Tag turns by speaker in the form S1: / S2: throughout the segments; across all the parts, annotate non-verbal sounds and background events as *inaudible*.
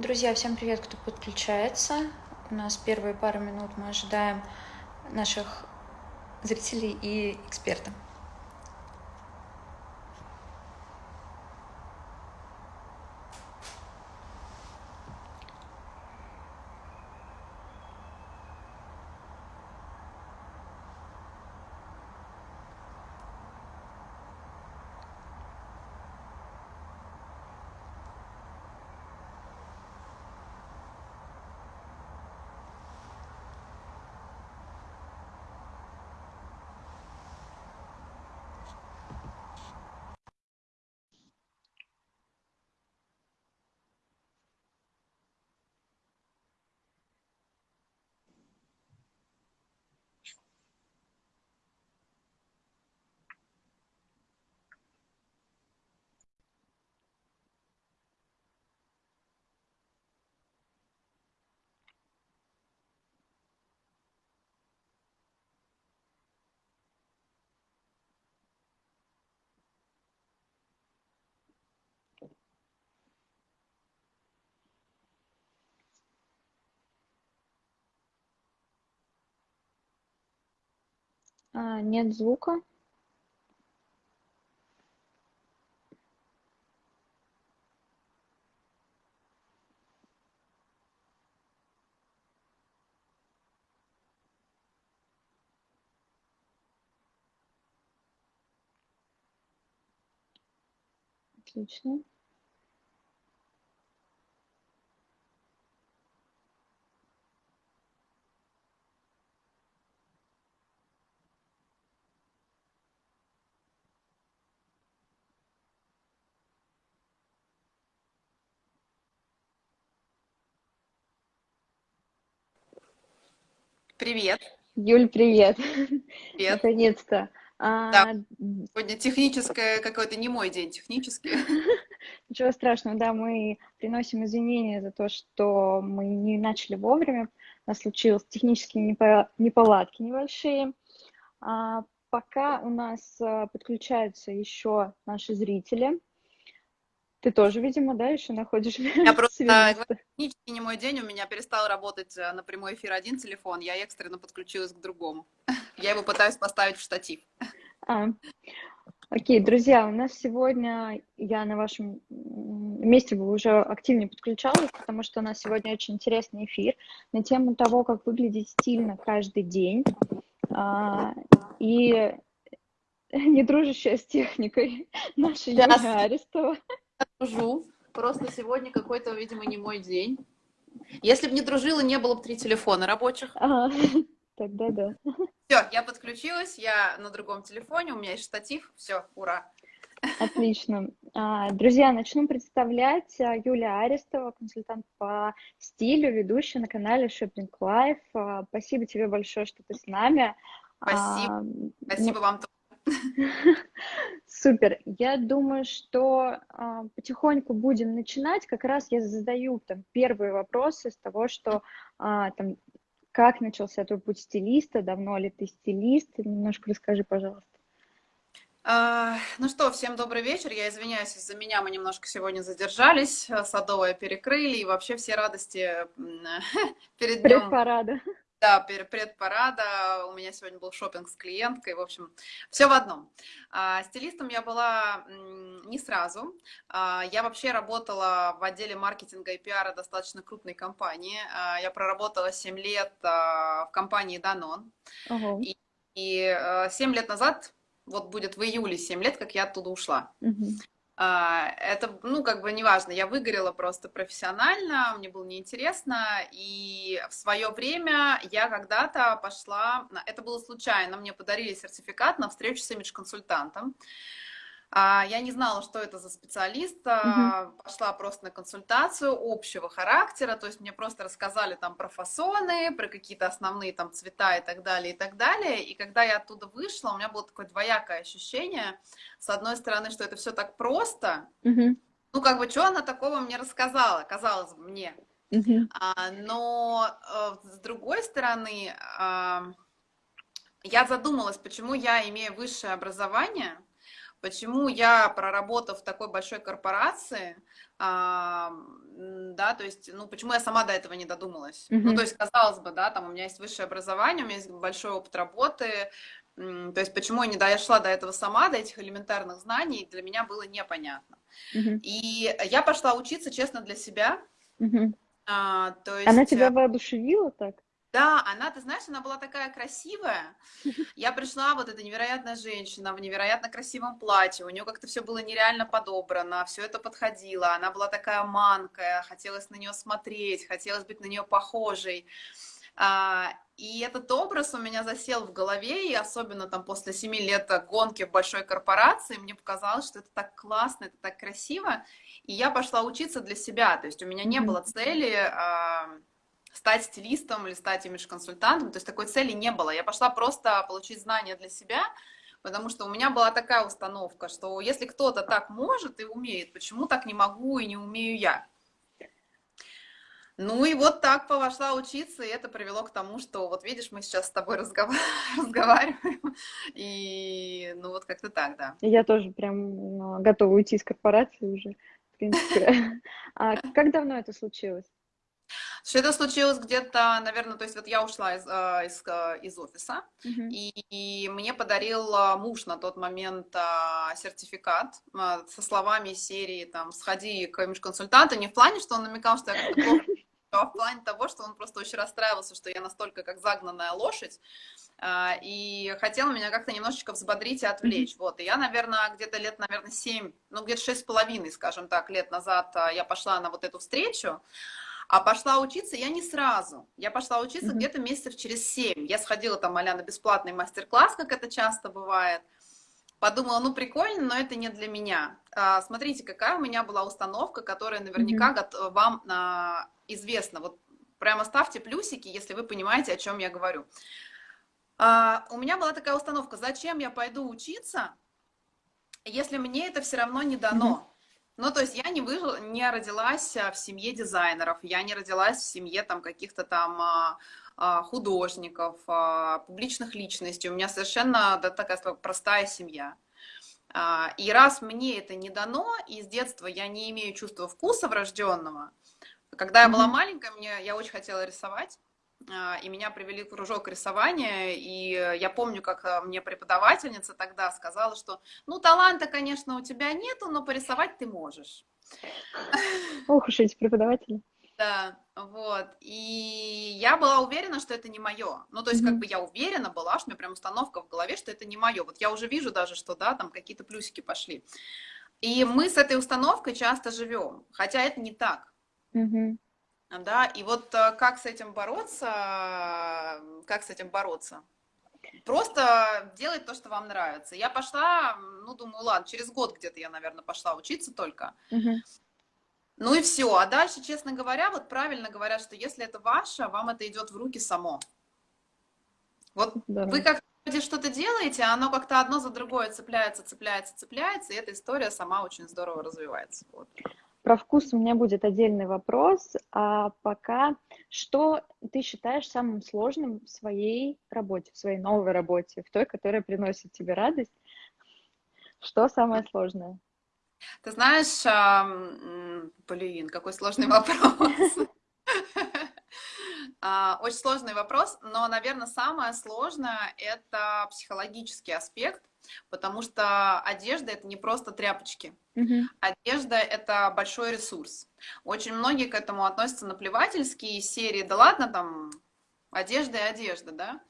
S1: Друзья, всем привет, кто подключается. У нас первые пару минут мы ожидаем наших зрителей и экспертов. Нет звука. Отлично.
S2: Привет.
S1: Юль, привет.
S2: Привет.
S1: Наконец-то.
S2: А, да. Сегодня техническое какой-то не мой день, технический. *laughs*
S1: Ничего страшного, да, мы приносим извинения за то, что мы не начали вовремя. У нас случились технические неполадки небольшие. А пока у нас а, подключаются еще наши зрители, ты тоже, видимо, да, еще находишь
S2: Я *laughs* просто, технически не мой день, у меня перестал работать э, на прямой эфир один телефон, я экстренно подключилась к другому. *laughs* Я его пытаюсь поставить в штатив.
S1: А, окей, друзья, у нас сегодня, я на вашем месте бы уже активнее подключалась, потому что у нас сегодня очень интересный эфир на тему того, как выглядеть стильно каждый день. А, и *laughs* не дружащая с техникой наша Юлия Арестова
S2: дружу. Просто сегодня какой-то, видимо, не мой день. Если бы не дружила, не было бы три телефона рабочих.
S1: Ага, *laughs* тогда да.
S2: Все, я подключилась, я на другом телефоне, у меня есть штатив, все, ура.
S1: Отлично. А, друзья, начну представлять а, Юлия Арестова, консультант по стилю, ведущая на канале Shopping Life. А, спасибо тебе большое, что ты с нами.
S2: Спасибо. Спасибо ну... вам тоже *laughs*
S1: Супер. Я думаю, что э, потихоньку будем начинать. Как раз я задаю там первые вопросы с того, что э, там как начался твой путь стилиста, давно ли ты стилист? Немножко расскажи, пожалуйста.
S2: А, ну что, всем добрый вечер. Я извиняюсь, из-за меня мы немножко сегодня задержались. Садовое перекрыли и вообще все радости *laughs* перед днем.
S1: Предпарада.
S2: Да, предпарада. У меня сегодня был шопинг с клиенткой. В общем, все в одном. А, стилистом я была не сразу. А, я вообще работала в отделе маркетинга и пиара достаточно крупной компании. А, я проработала 7 лет в компании Danone. Угу. И, и 7 лет назад, вот будет в июле 7 лет, как я оттуда ушла. Угу. А, это, ну, как бы неважно, я выгорела просто профессионально, мне было неинтересно, и в свое время я когда-то пошла, это было случайно, мне подарили сертификат на встречу с имидж-консультантом, я не знала, что это за специалист, угу. пошла просто на консультацию общего характера, то есть мне просто рассказали там про фасоны, про какие-то основные там цвета и так далее, и так далее. И когда я оттуда вышла, у меня было такое двоякое ощущение, с одной стороны, что это все так просто, угу. ну как бы, что она такого мне рассказала, казалось бы, мне. Угу. А, но э, с другой стороны, а, я задумалась, почему я имею высшее образование, Почему я, проработав в такой большой корпорации, да, то есть, ну, почему я сама до этого не додумалась? Mm-hmm. Ну, то есть, казалось бы, да, там у меня есть высшее образование, у меня есть большой опыт работы, то есть, почему я не дошла до этого сама, до этих элементарных знаний, для меня было непонятно. Mm-hmm. И я пошла учиться, честно, для себя.
S1: Mm-hmm. А, то есть... Она тебя воодушевила так?
S2: Да, она, ты знаешь, она была такая красивая. Я пришла, вот эта невероятная женщина в невероятно красивом платье, у нее как-то все было нереально подобрано, все это подходило, она была такая манкая, хотелось на нее смотреть, хотелось быть на нее похожей. А, и этот образ у меня засел в голове, и особенно там после семи лет гонки в большой корпорации, мне показалось, что это так классно, это так красиво, и я пошла учиться для себя, то есть у меня не было цели а, стать стилистом или стать имидж-консультантом, то есть такой цели не было. Я пошла просто получить знания для себя, потому что у меня была такая установка, что если кто-то так может и умеет, почему так не могу и не умею я? Ну и вот так пошла учиться, и это привело к тому, что вот видишь, мы сейчас с тобой *laughs* разговариваем, и ну вот как-то так, да.
S1: Я тоже прям ну, готова уйти из корпорации уже, в принципе. *laughs* А как давно это случилось?
S2: Что это случилось где-то, наверное, то есть вот я ушла из, э, из, э, из офиса, mm-hmm. и, и мне подарил э, муж на тот момент сертификат со словами серии там «Сходи к имидж-консультанту», не в плане, что он намекал, что я как-то плохо *laughs* а в плане того, что он просто очень расстраивался, что я настолько как загнанная лошадь, и хотел меня как-то немножечко взбодрить и отвлечь. Вот, и я, наверное, где-то лет, наверное, семь, ну, где-то шесть с половиной, скажем так, лет назад я пошла на вот эту встречу, а пошла учиться я не сразу. Я пошла учиться mm-hmm. где-то месяцев через семь. Я сходила там, а на бесплатный мастер-класс, как это часто бывает. Подумала, ну прикольно, но это не для меня. А, смотрите, какая у меня была установка, которая наверняка mm-hmm. вам а, известна. Вот прямо ставьте плюсики, если вы понимаете, о чем я говорю. А, у меня была такая установка, зачем я пойду учиться, если мне это все равно не дано. Mm-hmm. Ну, то есть я не, выжила, не родилась а, в семье дизайнеров, я не родилась в семье там каких-то там а, а, художников, публичных личностей. У меня совершенно да, такая простая семья. И раз мне это не дано, и с детства я не имею чувства вкуса врожденного, когда я была маленькая, мне, я очень хотела рисовать, и меня привели в кружок рисования, и я помню, как а, мне преподавательница тогда сказала, что, ну, таланта, конечно, у тебя нету, но порисовать ты можешь. *laughs*
S1: Ох уж эти преподаватели.
S2: Да, вот. И я была уверена, что это не мое. Ну, то есть, как бы я уверена была, что у меня прям установка в голове, что это не мое. Вот я уже вижу даже, что, да, там какие-то плюсики пошли. И мы с этой установкой часто живем, хотя это не так.
S1: Mm-hmm.
S2: Да, и вот э, как с этим бороться, как с этим бороться? Просто делать то, что вам нравится. Я пошла, ну, думаю, ладно, через год где-то я, наверное, пошла учиться только.
S1: Угу.
S2: Ну и все. А дальше, честно говоря, вот правильно говорят, что если это ваше, вам это идет в руки само. Вот да. вы как что-то делаете, а оно как-то одно за другое цепляется, цепляется, цепляется, и эта история сама очень здорово развивается. Вот.
S1: Про вкус у меня будет отдельный вопрос. А пока, что ты считаешь самым сложным в своей работе, в своей новой работе, в той, которая приносит тебе радость? Что самое сложное?
S2: Ты знаешь, блин, какой сложный вопрос. *laughs* А, очень сложный вопрос, но, наверное, самое сложное – это психологический аспект, потому что одежда – это не просто тряпочки.
S1: Mm-hmm.
S2: Одежда – это большой ресурс. Очень многие к этому относятся наплевательски, из серии «да ладно, там, одежда и одежда», да?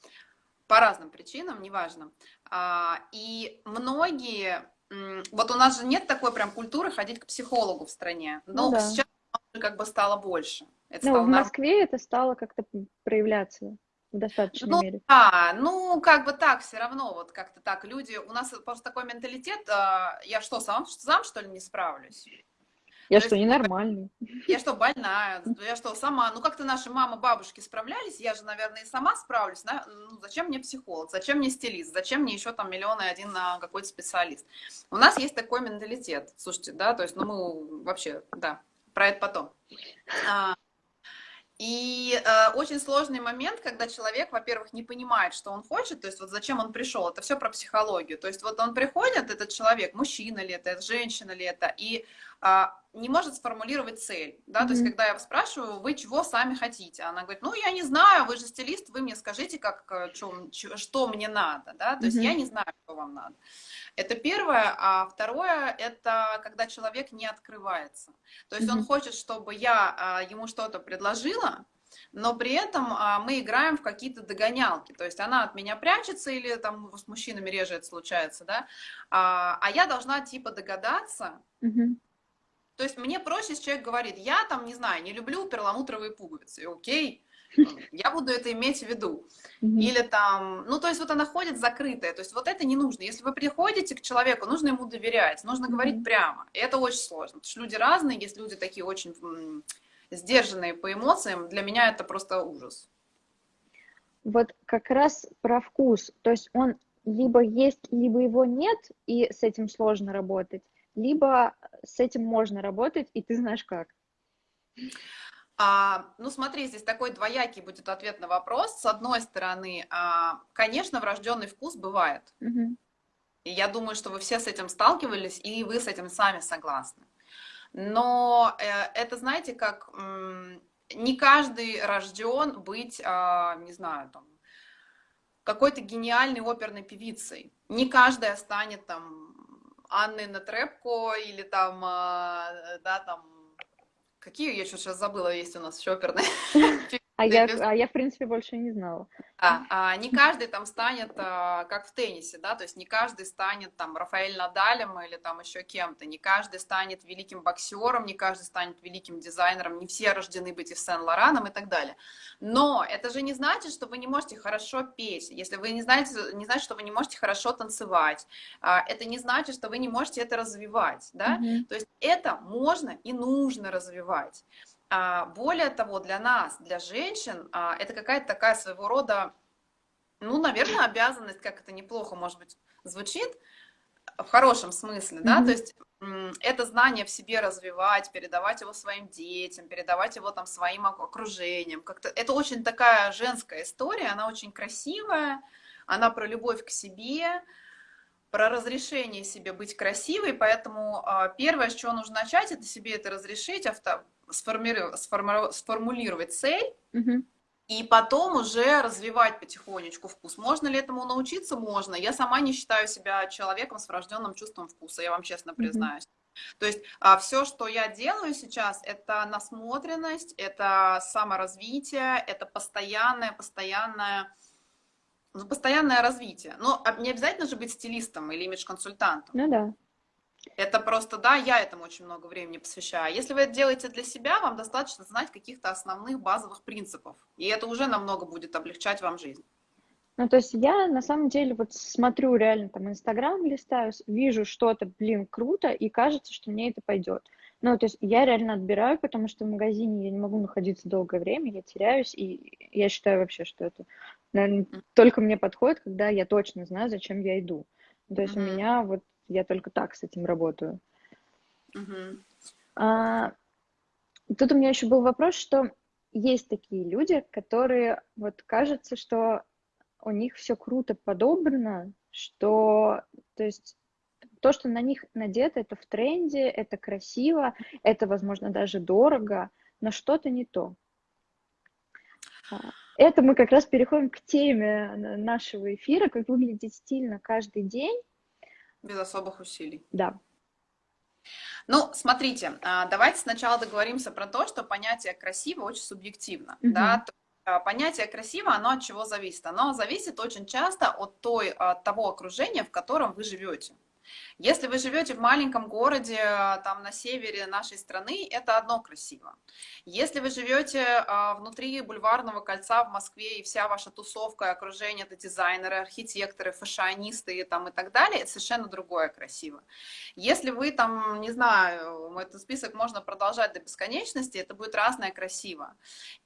S2: По разным причинам, неважно. А, и многие… Вот у нас же нет такой прям культуры ходить к психологу в стране, но ну, да. сейчас как бы стало больше.
S1: Это ну, в Москве на... это стало как-то проявляться в достаточной
S2: ну,
S1: мере.
S2: Да, ну, как бы так, все равно, вот как-то так, люди, у нас просто такой менталитет, а, я что, сам, сам что ли не справлюсь?
S1: Я То что, есть, ненормальный? *laughs*
S2: Я что, больная? Я что, сама? Ну, как-то наши мамы, бабушки справлялись, я же, наверное, и сама справлюсь. Да? Ну, зачем мне психолог? Зачем мне стилист? Зачем мне еще там миллион и один на какой-то специалист? У нас есть такой менталитет, слушайте, да, то есть, ну, мы вообще, да, про это потом. А, и э, очень сложный момент, когда человек, во-первых, не понимает, что он хочет, то есть вот зачем он пришел, это все про психологию. То есть вот он приходит, этот человек, мужчина ли это, женщина ли это, и не может сформулировать цель, да, mm-hmm. то есть когда я спрашиваю, вы чего сами хотите, она говорит, ну я не знаю, вы же стилист, вы мне скажите, как, что, э, что мне надо, да, то mm-hmm. есть я не знаю, что вам надо. Это первое, а второе, это когда человек не открывается, то есть mm-hmm. он хочет, чтобы я а, ему что-то предложила, но при этом а, мы играем в какие-то догонялки, то есть она от меня прячется или там с мужчинами реже это случается, да, а, а я должна типа догадаться, mm-hmm то есть мне проще, если человек говорит, я там, не знаю, не люблю перламутровые пуговицы, окей, я буду это иметь в виду. Или там, ну, то есть вот она ходит закрытая, то есть вот это не нужно. Если вы приходите к человеку, нужно ему доверять, нужно говорить прямо. И это очень сложно, потому что люди разные, есть люди такие очень сдержанные по эмоциям, для меня это просто ужас.
S1: Вот как раз про вкус, то есть он либо есть, либо его нет, и с этим сложно работать, либо с этим можно работать, и ты знаешь как.
S2: А, ну, смотри, здесь такой двоякий будет ответ на вопрос. С одной стороны, а, конечно, врожденный вкус бывает. Угу. И я думаю, что вы все с этим сталкивались, и вы с этим сами согласны. Но э, это, знаете, как не каждый рожден быть, э, не знаю, там, какой-то гениальной оперной певицей. Не каждая станет там Анны Нетребко или там, а, да, там, какие я сейчас забыла, есть у нас еще *laughs*
S1: А я, а я, в принципе, больше не знала.
S2: А, а, не каждый там станет, а, как в теннисе, да, то есть не каждый станет там Рафаэль Надалем или там еще кем-то, не каждый станет великим боксером, не каждый станет великим дизайнером, не все рождены быть и Сен-Лораном и так далее. Но это же не значит, что вы не можете хорошо петь, если вы не знаете, не значит, что вы не можете хорошо танцевать, а, это не значит, что вы не можете это развивать, да, mm-hmm. то есть это можно и нужно развивать. А, более того, для нас, для женщин, а, это какая-то такая своего рода, ну, наверное, обязанность, как это неплохо, может быть, звучит, в хорошем смысле, да, то есть это знание в себе развивать, передавать его своим детям, передавать его там своим окружением. Как-то это очень такая женская история, она очень красивая, она про любовь к себе, про разрешение себе быть красивой, поэтому а, первое, с чего нужно начать, это себе это разрешить, сформировать, сформулировать цель, угу. и потом уже развивать потихонечку вкус. Можно ли этому научиться? Можно. Я сама не считаю себя человеком с врожденным чувством вкуса, я вам честно признаюсь. Mm-hmm. То есть а, все, что я делаю сейчас, это насмотренность, это саморазвитие, это постоянное, постоянное, ну, постоянное развитие. Но а, не обязательно же быть стилистом или имидж-консультантом.
S1: Ну да.
S2: Это просто, да, я этому очень много времени посвящаю. Если вы это делаете для себя, вам достаточно знать каких-то основных базовых принципов. И это уже намного будет облегчать вам жизнь.
S1: Ну, то есть я на самом деле вот смотрю реально там Инстаграм листаю, вижу что-то, блин, круто, и кажется, что мне это пойдет. Ну, то есть я реально отбираю, потому что в магазине я не могу находиться долгое время, я теряюсь, и я считаю вообще, что это, наверное, только мне подходит, когда я точно знаю, зачем я иду. То есть mm-hmm. у меня вот я только так с этим работаю. Uh-huh. А, тут у меня еще был вопрос, что есть такие люди, которые вот кажется, что у них все круто подобрано, что, то есть то, что на них надето, это в тренде, это красиво, это, возможно, даже дорого, но что-то не то. А, это мы как раз переходим к теме нашего эфира, как выглядеть стильно каждый день.
S2: Без особых усилий.
S1: Да.
S2: Ну, смотрите, а, давайте сначала договоримся про то, что понятие красиво очень субъективно. Угу. Да? А, понятие красиво, оно от чего зависит? Оно зависит очень часто от, той, от того окружения, в котором вы живете. Если вы живете в маленьком городе, там на севере нашей страны, это одно красиво. Если вы живете а, внутри бульварного кольца в Москве, и вся ваша тусовка и окружение это дизайнеры, архитекторы, фэшионисты там, и так далее, это совершенно другое красиво. Если вы там, не знаю, этот список можно продолжать до бесконечности, это будет разное красиво.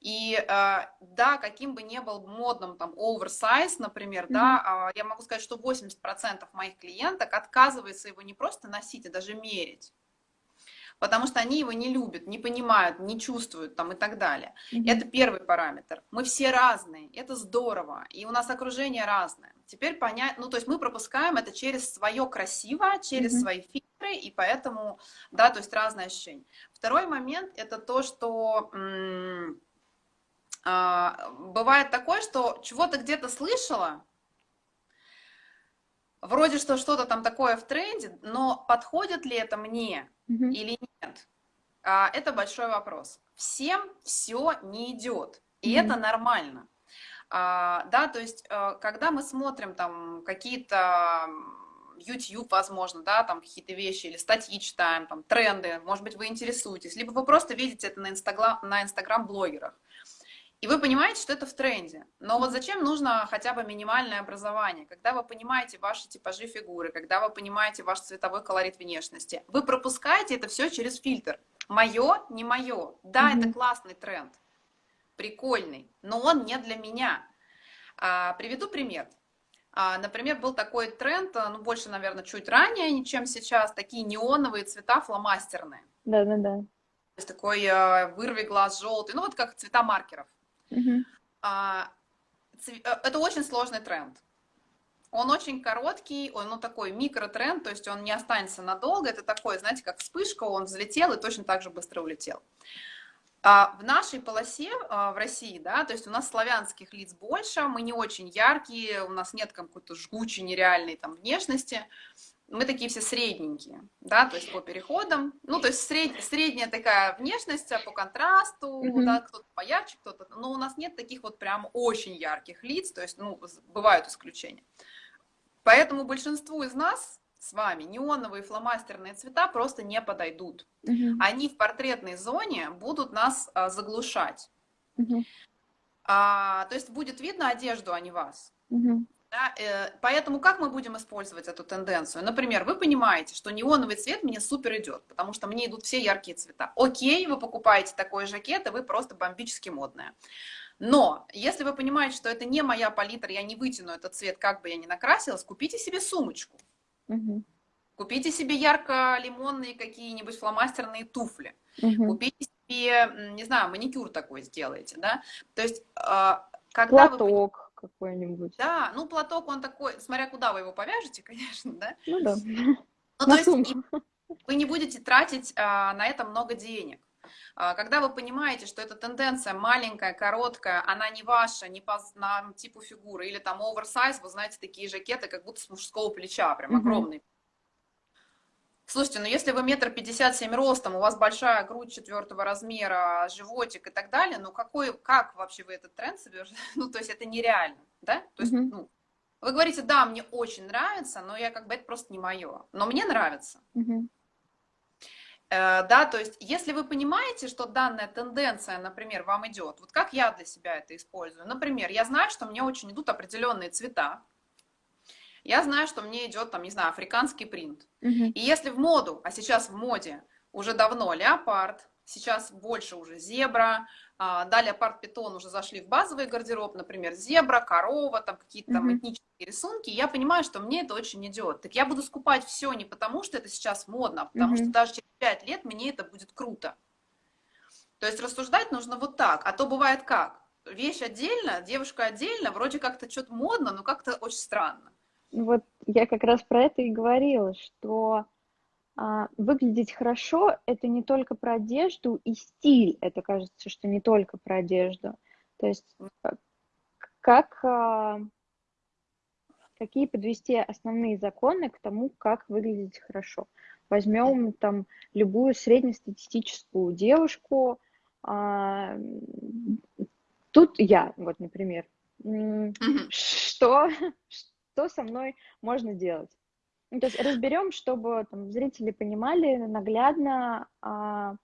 S2: И а, да, каким бы ни был модным там оверсайз, например, mm-hmm. да, а, я могу сказать, что 80% моих клиенток отказывается его не просто носить, а даже мерить. Потому что они его не любят, не понимают, не чувствуют там и так далее. Mm-hmm. Это первый параметр. Мы все разные, это здорово, и у нас окружение разное. Теперь понять, ну то есть мы пропускаем это через свое красиво, через mm-hmm. свои фильтры, и поэтому, да, то есть разные ощущения. Второй момент – это то, что а, бывает такое, что чего-то где-то слышала, вроде что что-то там такое в тренде, но подходит ли это мне mm-hmm. или нет, а, это большой вопрос. Всем все не идет, и mm-hmm. это нормально. А, да, то есть, э, когда мы смотрим там какие-то YouTube, возможно, да, там какие-то вещи, или статьи читаем, там, тренды, может быть, вы интересуетесь, либо вы просто видите это на Инстаграм-блогерах. И вы понимаете, что это в тренде. Но вот зачем нужно хотя бы минимальное образование? Когда вы понимаете ваши типажи фигуры, когда вы понимаете ваш цветовой колорит внешности, вы пропускаете это все через фильтр. Мое, не мое. Да, mm-hmm. это классный тренд, прикольный, но он не для меня. А, приведу пример. А, например, был такой тренд, а, ну, больше, наверное, чуть ранее, чем сейчас, такие неоновые цвета фломастерные.
S1: Да-да-да. То
S2: есть такой э, вырви глаз желтый, ну, вот как цвета маркеров. Угу. А. Э, это очень сложный тренд. Он очень короткий, он ну, такой микротренд, то есть он не останется надолго. Это такой, знаете, как вспышка, он взлетел и точно так же быстро улетел. А в нашей полосе а, в России, да, то есть у нас славянских лиц больше, мы не очень яркие, у нас нет какой-то жгучей, нереальной там внешности, мы такие все средненькие, да, то есть по переходам, ну, то есть сред, средняя такая внешность а, по контрасту, mm-hmm. да, кто-то поярче, кто-то, но у нас нет таких вот прям очень ярких лиц, то есть, ну, бывают исключения. Поэтому большинству из нас с вами неоновые фломастерные цвета просто не подойдут. Угу. Они в портретной зоне будут нас а, заглушать. Угу. А, то есть будет видно одежду, а не вас. Угу. Да, э, поэтому как мы будем использовать эту тенденцию? Например, вы понимаете, что неоновый цвет мне супер идет, потому что мне идут все яркие цвета. Окей, вы покупаете такой жакет, и вы просто бомбически модная. Но если вы понимаете, что это не моя палитра, я не вытяну этот цвет, как бы я ни накрасилась, купите себе сумочку. Угу. Купите себе ярко-лимонные какие-нибудь фломастерные туфли. Угу. Купите себе, не знаю, маникюр такой сделайте, да. То есть, а, когда
S1: Платок. Вы какой-нибудь.
S2: Да, ну платок он такой, смотря куда вы его повяжете, *laughs* конечно, да.
S1: Ну да.
S2: Ну, то есть вы не будете тратить а, на это много денег. А, когда вы понимаете, что эта тенденция маленькая, короткая, она не ваша, не по на типу фигуры, или там оверсайз, вы знаете, такие жакеты, как будто с мужского плеча, прям огромные. Слушайте, ну если вы метр пятьдесят семь ростом, у вас большая грудь четвертого размера, животик и так далее, ну какой, как вообще вы этот тренд себе, *laughs* ну то есть это нереально, да? То есть, mm-hmm. ну, вы говорите, да, мне очень нравится, но я как бы это просто не мое, но мне нравится. Mm-hmm. Э, да, то есть, если вы понимаете, что данная тенденция, например, вам идет, вот как я для себя это использую, например, я знаю, что мне очень идут определенные цвета, я знаю, что мне идет, там, не знаю, африканский принт. Угу. И если в моду, а сейчас в моде уже давно леопард, сейчас больше уже зебра, а, далее парт питон уже зашли в базовый гардероб, например, зебра, корова, там какие-то там mm-hmm. этнические рисунки, я понимаю, что мне это очень идет. Так я буду скупать все не потому, что это сейчас модно, а потому mm-hmm. что даже через пять лет мне это будет круто. То есть рассуждать нужно вот так, а то бывает как? Вещь отдельно, девушка отдельно, вроде как-то что-то модно, но как-то очень странно.
S1: Вот я как раз про это и говорила, что а, выглядеть хорошо – это не только про одежду и стиль, это кажется, что не только про одежду. То есть э, как, а, какие подвести основные законы к тому, как выглядеть хорошо. Возьмем там любую среднестатистическую девушку, а, тут я, вот, например, что, *laughs* что со мной можно делать? Ну, то есть разберем, чтобы там, зрители понимали наглядно, а,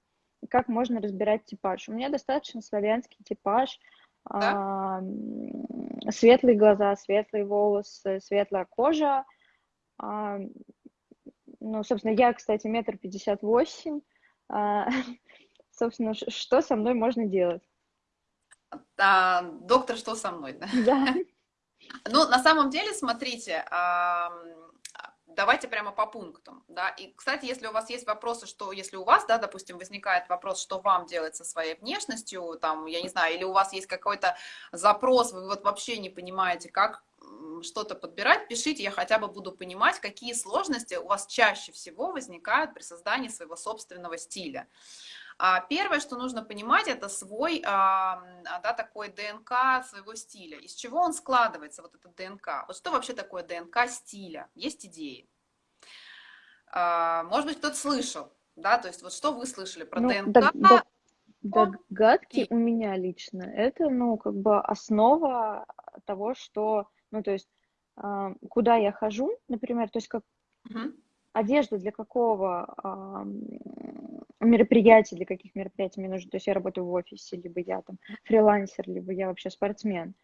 S1: как можно разбирать типаж. У меня достаточно славянский типаж, да? а, светлые глаза, светлые волосы, светлая кожа. А, ну, собственно, я, кстати, метр пятьдесят восемь. А, *laughs* собственно, что со мной можно делать?
S2: А, доктор, что со мной? Да. Ну, на самом деле, смотрите, давайте прямо по пунктам, да, и, кстати, если у вас есть вопросы, что, если у вас, да, допустим, возникает вопрос, что вам делать со своей внешностью, там, я не знаю, или у вас есть какой-то запрос, вы вот вообще не понимаете, как что-то подбирать, пишите, я хотя бы буду понимать, какие сложности у вас чаще всего возникают при создании своего собственного стиля. А, первое, что нужно понимать, это свой, а, да, такой ДНК своего стиля. Из чего он складывается, вот этот ДНК? Вот что вообще такое ДНК стиля? Есть идеи? А, может быть, кто-то слышал, да, то есть вот что вы слышали про ну, ДНК? Да, да,
S1: догадки у меня лично. Это, ну, как бы основа того, что, ну, то есть, куда я хожу, например, то есть как угу. Одежда для какого мероприятий, для каких мероприятий мне нужно. То есть я работаю в офисе, либо я там фрилансер, либо я вообще спортсмен.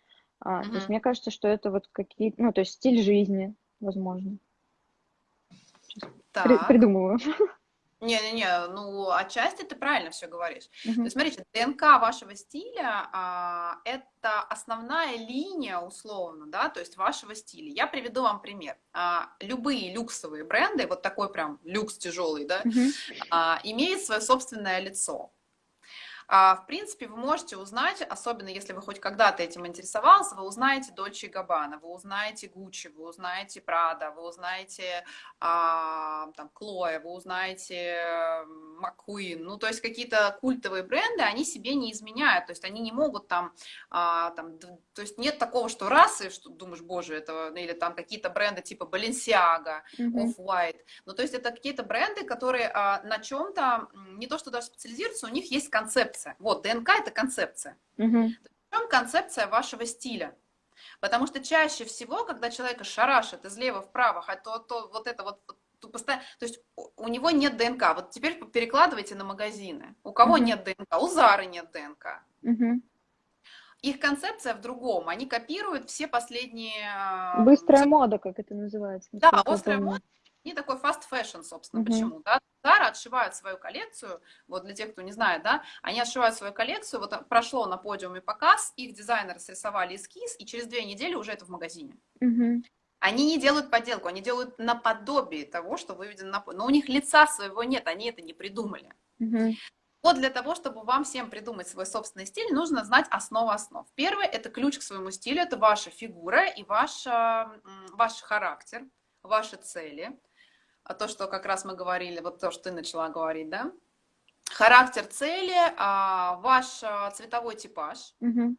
S1: А, uh-huh. То есть мне кажется, что это вот какие ну, то есть стиль жизни, возможно. Сейчас при- придумываю. *laughs*
S2: Не-не-не, ну, отчасти ты правильно все говоришь. Uh-huh. То есть, смотрите, ДНК вашего стиля а, – это основная линия, условно, да, то есть вашего стиля. Я приведу вам пример. А, любые люксовые бренды, вот такой прям люкс тяжелый, да, uh-huh. а, имеют свое собственное лицо. А, в принципе, вы можете узнать, особенно если вы хоть когда-то этим интересовался, вы узнаете Дольче и Габбана, вы узнаете Гуччи, вы узнаете Прада, вы узнаете а, там, Клоя, вы узнаете Маккуин. Ну, то есть какие-то культовые бренды, они себе не изменяют, то есть они не могут там, а, там то есть нет такого, что раз, и что думаешь, боже, это, или там какие-то бренды типа Balenciaga. Off-White. Ну, то есть это какие-то бренды, которые на чем-то, не то что даже специализируются, у них есть концепция концепция. Вот, ДНК – это концепция. Угу. В чем концепция вашего стиля? Потому что чаще всего, когда человека шарашит из лева вправо, то, то вот это вот то, постоянно, то есть у него нет ДНК. Вот теперь перекладывайте на магазины. У кого угу. нет ДНК? У Зары нет ДНК. Угу. Их концепция в другом. Они копируют все последние...
S1: А, Быстрая мода, как это называется.
S2: Да, быстрая мода. Не такой fast fashion, собственно, угу. почему, да? Zara отшивают свою коллекцию, вот для тех, кто не знает, да, они отшивают свою коллекцию, вот прошло на подиуме показ, их дизайнеры срисовали эскиз, и через две недели уже это в магазине. Угу. Они не делают подделку, они делают наподобие того, что выведено на но у них лица своего нет, они это не придумали. Угу. Вот для того, чтобы вам всем придумать свой собственный стиль, нужно знать основу основ. Первое – это ключ к своему стилю, это ваша фигура и ваш, ваш характер, ваши цели – а то, что как раз мы говорили, вот то, что ты начала говорить, да? Характер цели, а, ваш а, цветовой типаж, угу.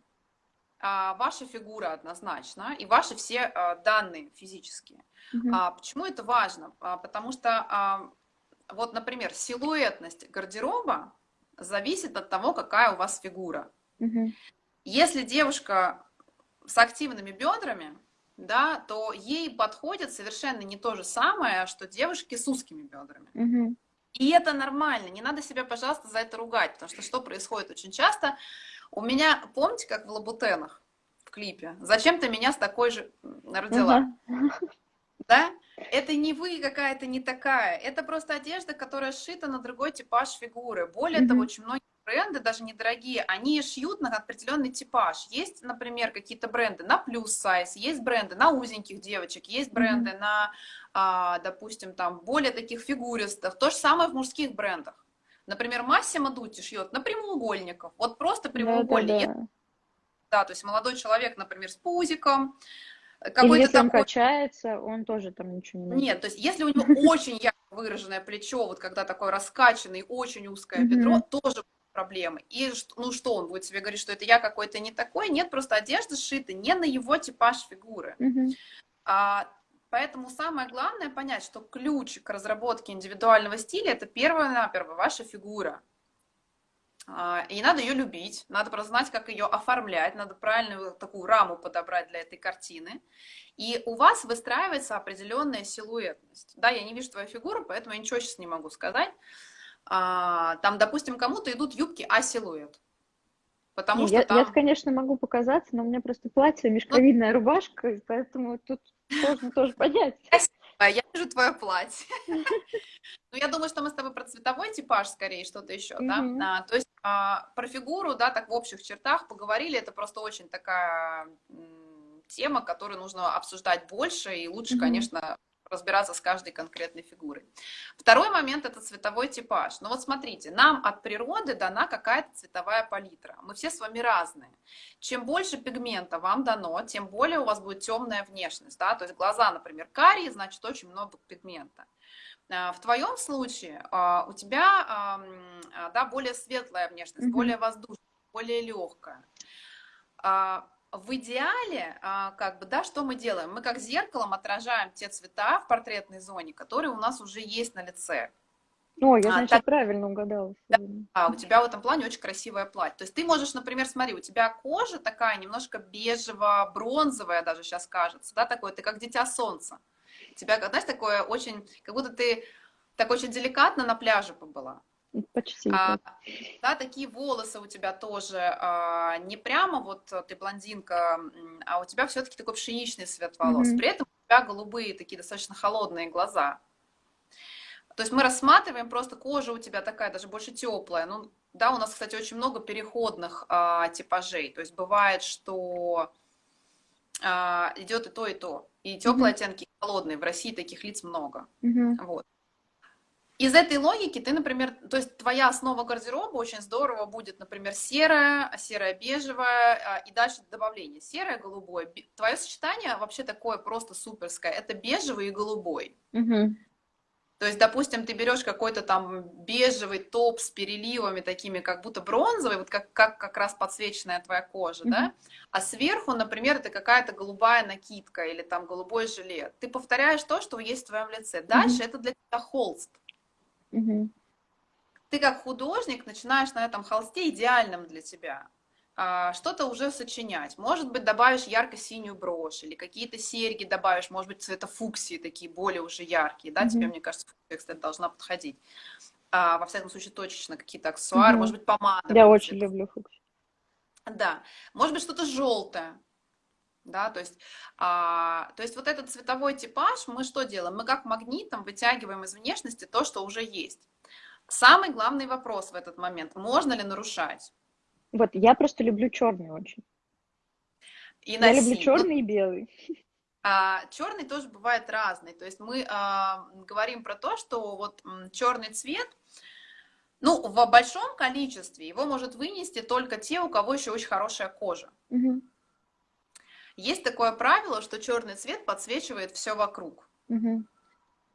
S2: ваша фигура однозначно и ваши все данные физические. Угу. Почему это важно? Потому что, вот, например, силуэтность гардероба зависит от того, какая у вас фигура. Угу. Если девушка с активными бедрами, да, то ей подходит совершенно не то же самое, что девушки с узкими бедрами. Угу. И это нормально, не надо себя, пожалуйста, за это ругать, потому что что происходит очень часто? У меня, помните, как в Лабутенах в клипе? Зачем ты меня с такой же родила? Угу. Да? Это не вы какая-то не такая, это просто одежда, которая сшита на другой типаж фигуры. Более mm того, очень многие бренды, даже недорогие, они шьют на определенный типаж. Есть, например, какие-то бренды на плюс сайз, есть бренды на узеньких девочек, есть бренды mm-hmm. на, а, допустим, там более таких фигуристов. То же самое в мужских брендах. Например, Массимо Дути шьет на прямоугольников. Вот просто прямоугольник. Да, да, да. да, то есть молодой человек, например, с пузиком,
S1: какой-то Или если такой... он качается, он тоже там ничего не
S2: найдет. Нет, то есть если у него *laughs* очень ярко выраженное плечо, вот когда такое раскачанное, очень узкое бедро, тоже проблемы. И ну что, он будет себе говорить, что это я какой-то не такой? Нет, просто одежда сшита не на его типаж фигуры. Mm-hmm. А, поэтому самое главное понять, что ключ к разработке индивидуального стиля – это первое-наперво ваша фигура. А, и надо ее любить, надо просто знать, как ее оформлять, надо правильную такую раму подобрать для этой картины. И у вас выстраивается определенная силуэтность. Да, я не вижу твою фигуру, поэтому я ничего сейчас не могу сказать. А, там, допустим, кому-то идут юбки А-силуэт.
S1: Потому что я, там... я, конечно, могу показаться, но у меня просто платье, мешковидная ну... рубашка, поэтому тут сложно тоже понять. *laughs*
S2: Я вижу твое платье. *laughs* Ну, я думаю, что мы с тобой про цветовой типаж скорее, что-то еще, да. А, то есть а, про фигуру, да, так в общих чертах поговорили, это просто очень такая тема, которую нужно обсуждать больше, и лучше, конечно, разбираться с каждой конкретной фигурой. Второй момент – это цветовой типаж. Ну вот смотрите, нам от природы дана какая-то цветовая палитра. Мы все с вами разные. Чем больше пигмента вам дано, тем более у вас будет темная внешность. Да? То есть глаза, например, карие, значит очень много пигмента. А, в твоем случае а, у тебя а, да, более светлая внешность, mm-hmm. более воздушная, более легкая в идеале, а, как бы, да, что мы делаем? Мы как зеркалом отражаем те цвета в портретной зоне, которые у нас уже есть на лице.
S1: О, я, значит, а, так... правильно угадала.
S2: Да, а, у тебя в этом плане очень красивое платье. То есть ты можешь, например, смотри, у тебя кожа такая немножко бежево-бронзовая даже сейчас кажется, да, такое, ты как дитя солнца. У тебя, знаешь, такое очень, как будто ты так очень деликатно на пляже побыла.
S1: Почти. А,
S2: да, такие волосы у тебя тоже а, не прямо вот ты блондинка, а у тебя все-таки такой пшеничный цвет волос. Mm-hmm. При этом у тебя голубые такие достаточно холодные глаза. То есть мы рассматриваем просто кожа у тебя такая даже больше теплая. Ну, да, у нас, кстати, очень много переходных а, типажей. То есть бывает, что а, идет и то, и то. И теплые mm-hmm. оттенки, и холодные. В России таких лиц много. Mm-hmm. Вот. Из этой логики ты, например, то есть твоя основа гардероба очень здорово будет, например, серая, серая бежевая а, и дальше добавление. Серое, голубое. Твое сочетание вообще такое просто суперское. Это бежевый и голубой. Угу. То есть, допустим, ты берешь какой-то там бежевый топ с переливами такими, как будто бронзовый, вот как, как, как раз подсвеченная твоя кожа, mm-hmm. да? А сверху, например, это какая-то голубая накидка или там голубой жилет. Ты повторяешь то, что есть в твоем лице. Дальше mm-hmm. это для тебя холст. Угу. Ты как художник начинаешь на этом холсте идеальном для тебя а, что-то уже сочинять. Может быть, добавишь ярко-синюю брошь или какие-то серьги добавишь, может быть, цвета фуксии такие более уже яркие, да, mm-hmm. тебе, мне кажется, фуксия, кстати, должна подходить. А, во всяком случае, точечно какие-то аксессуары, mm-hmm. может быть, помада.
S1: Я очень люблю фуксию.
S2: Да, может быть, что-то желтое, да, то есть, а, то есть вот этот цветовой типаж, мы что делаем? Мы как магнитом вытягиваем из внешности то, что уже есть. Самый главный вопрос в этот момент, можно ли нарушать?
S1: Вот, я просто люблю черный очень. И я люблю черный и белый. *laughs*
S2: А, черный тоже бывает разный. То есть мы а, говорим про то, что вот черный цвет, ну, в большом количестве его может вынести только те, у кого еще очень хорошая кожа. Угу. Есть такое правило, что черный цвет подсвечивает все вокруг. Угу.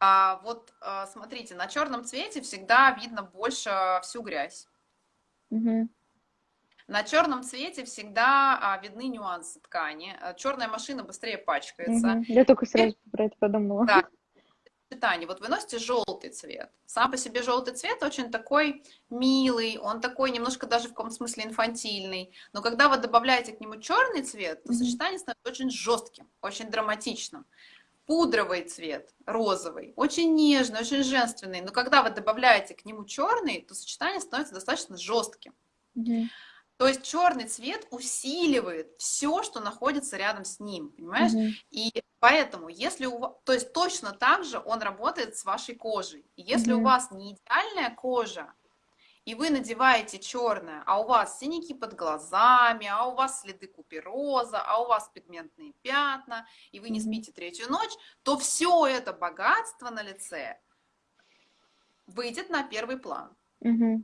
S2: А вот а, смотрите, на черном цвете всегда видно больше всю грязь. Угу. На черном цвете всегда а, видны нюансы ткани. Черная машина быстрее пачкается. Угу.
S1: Я только сразу про это подумала.
S2: Да, сочетании. Вот вы носите желтый цвет. Сам по себе желтый цвет очень такой милый, он такой немножко даже в каком смысле инфантильный. Но когда вы добавляете к нему черный цвет, то сочетание становится очень жестким, очень драматичным. Пудровый цвет, розовый, очень нежный, очень женственный. Но когда вы добавляете к нему черный, то сочетание становится достаточно жестким. Mm-hmm. То есть черный цвет усиливает все, что находится рядом с ним, понимаешь? Mm-hmm. И поэтому, если у вас, то есть точно так же он работает с вашей кожей. И если mm-hmm. у вас не идеальная кожа, и вы надеваете черное, а у вас синяки под глазами, а у вас следы купероза, а у вас пигментные пятна, и вы не спите третью ночь, то все это богатство на лице выйдет на первый план. Mm-hmm.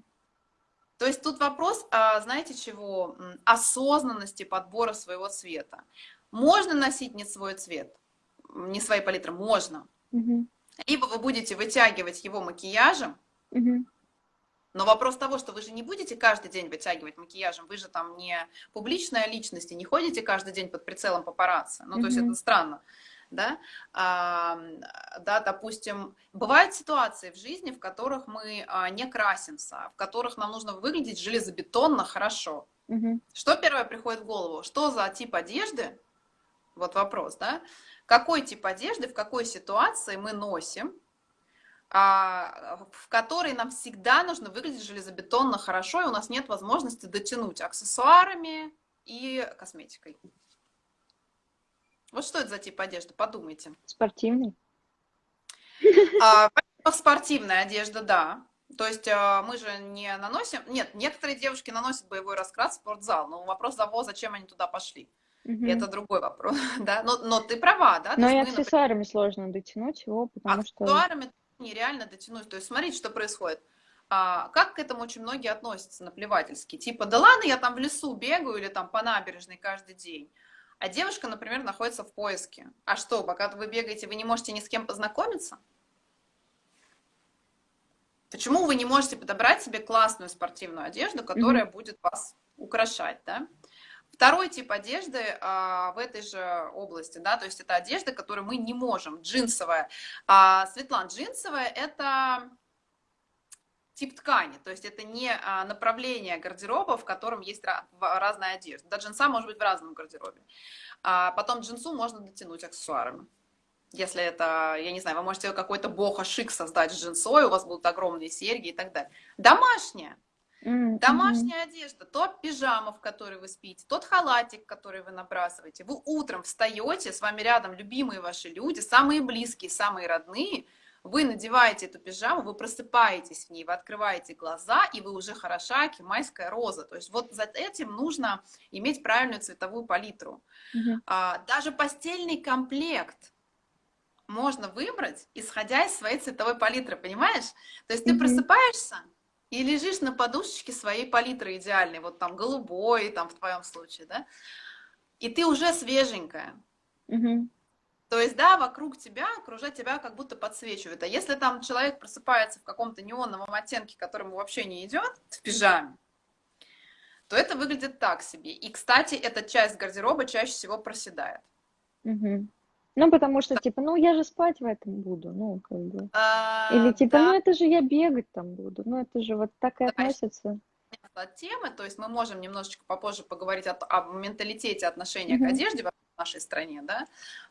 S2: То есть тут вопрос, а, знаете чего, осознанности подбора своего цвета. Можно носить не свой цвет, не свои палитры, можно. Угу. Либо вы будете вытягивать его макияжем, угу. но вопрос того, что вы же не будете каждый день вытягивать макияжем, вы же там не публичная личность и не ходите каждый день под прицелом папарацци. Ну, угу. то есть это странно да, а, да, допустим, бывают ситуации в жизни, в которых мы а, не красимся, в которых нам нужно выглядеть железобетонно хорошо. Угу. Что первое приходит в голову? Что за тип одежды? Вот вопрос, да? Какой тип одежды, в какой ситуации мы носим, а, в которой нам всегда нужно выглядеть железобетонно хорошо, и у нас нет возможности дотянуть аксессуарами и косметикой. Вот что это за тип одежды? Подумайте.
S1: Спортивный.
S2: А, спортивная одежда, да. То есть а, мы же не наносим... Нет, некоторые девушки наносят боевой раскрас в спортзал, но вопрос того, зачем они туда пошли. Угу. Это другой вопрос, *laughs* да. Но, но ты права, да.
S1: Но и аксессуарами например... сложно дотянуть его, потому
S2: что... Аксессуарами нереально дотянуть. То есть смотрите, что происходит. А, как к этому очень многие относятся наплевательски. Типа, да ладно, я там в лесу бегаю или там по набережной каждый день. А девушка, например, находится в поиске. А что, пока вы бегаете, вы не можете ни с кем познакомиться? Почему вы не можете подобрать себе классную спортивную одежду, которая mm-hmm. будет вас украшать, да? Второй тип одежды а, в этой же области, да, то есть это одежда, которую мы не можем, джинсовая. А, Светлана, джинсовая это тип ткани, то есть это не а, направление гардероба, в котором есть разная одежда. Да, джинса может быть в разном гардеробе. А потом джинсу можно дотянуть аксессуарами. Если это, я не знаю, вы можете какой-то бога шик создать с джинсой, у вас будут огромные серьги и так далее. Домашняя. Mm-hmm. Домашняя одежда, тот пижама, в которой вы спите, тот халатик, который вы набрасываете. Вы утром встаете, с вами рядом любимые ваши люди, самые близкие, самые родные. Вы надеваете эту пижаму, вы просыпаетесь в ней, вы открываете глаза, и вы уже хороша, кимайская роза. То есть вот за этим нужно иметь правильную цветовую палитру. А, даже постельный комплект можно выбрать, исходя из своей цветовой палитры, понимаешь? То есть ты просыпаешься, и лежишь на подушечке своей палитры идеальной, вот там голубой, там в твоем случае, да, и ты уже свеженькая. Угу. То есть, да, вокруг тебя, окружать тебя как будто подсвечивает. А если там человек просыпается в каком-то неоновом оттенке, которому вообще не идет, в пижаме, то это выглядит так себе. И, кстати, эта часть гардероба чаще всего проседает.
S1: Угу. Ну, потому что, типа, ну, я же спать в этом буду, ну, как бы. А, Или, типа, да. ну, это же я бегать там буду, ну, это же вот так и да, относится.
S2: От темы, то есть мы можем немножечко попозже поговорить о, о менталитете отношения mm-hmm. к одежде нашей стране, да.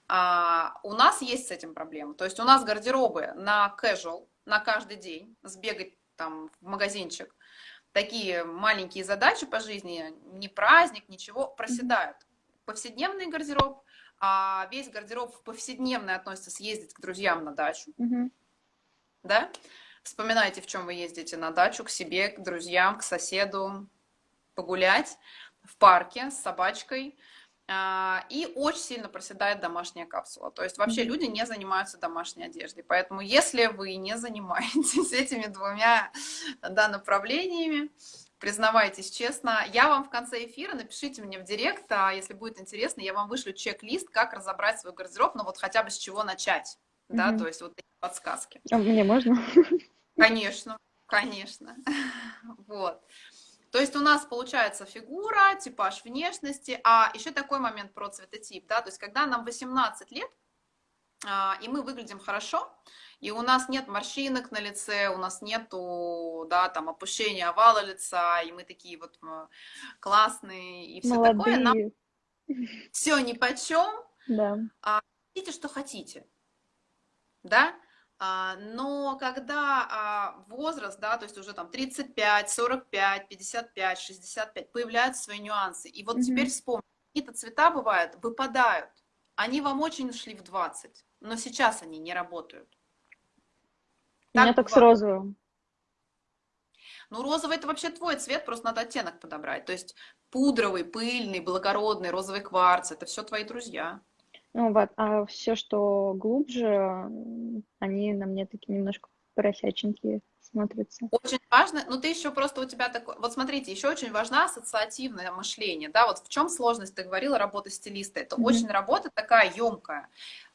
S2: А, у нас есть с этим проблема, то есть у нас гардеробы на casual, на каждый день, сбегать там в магазинчик, такие маленькие задачи по жизни, не праздник, ничего, проседают. Повседневный гардероб – а весь гардероб в повседневный относится съездить к друзьям на дачу. Угу. Да? Вспоминайте, в чем вы ездите на дачу, к себе, к друзьям, к соседу, погулять в парке с собачкой. А, и очень сильно проседает домашняя капсула. То есть вообще люди не занимаются домашней одеждой. Поэтому если вы не занимаетесь *laughs* этими двумя да, направлениями, признавайтесь честно. Я вам в конце эфира, напишите мне в директ, а если будет интересно, я вам вышлю чек-лист, как разобрать свой гардероб, ну вот хотя бы с чего начать, mm-hmm. да, то есть вот такие подсказки.
S1: А мне можно? *laughs*
S2: Конечно, конечно. *laughs* Вот. То есть у нас получается фигура, типаж внешности, а еще такой момент про цветотип, да, то есть когда нам 18 лет, а, и мы выглядим хорошо, и у нас нет морщинок на лице, у нас нету, да, там, опущения овала лица, и мы такие вот классные, и все Молодые. такое. Нам все ни по чем. Да. А, хотите, что хотите. Да? А, но когда а, возраст, да, то есть уже там 35, 45, 55, 65, появляются свои нюансы. И вот mm-hmm. теперь вспомните, какие-то цвета бывают, выпадают. Они вам очень шли в 20, но сейчас они не работают.
S1: У меня так с розовым.
S2: Ну, розовый это вообще твой цвет, просто надо оттенок подобрать. То есть пудровый, пыльный, благородный, розовый кварц, это все твои друзья.
S1: Ну вот, а все, что глубже, они на мне такие немножко поросяченькие смотрится.
S2: Очень важно, ну ты еще просто у тебя такой, вот смотрите, еще очень важна ассоциативное мышление, да, вот в чем сложность, ты говорила, работы стилиста, это mm-hmm. очень работа такая емкая,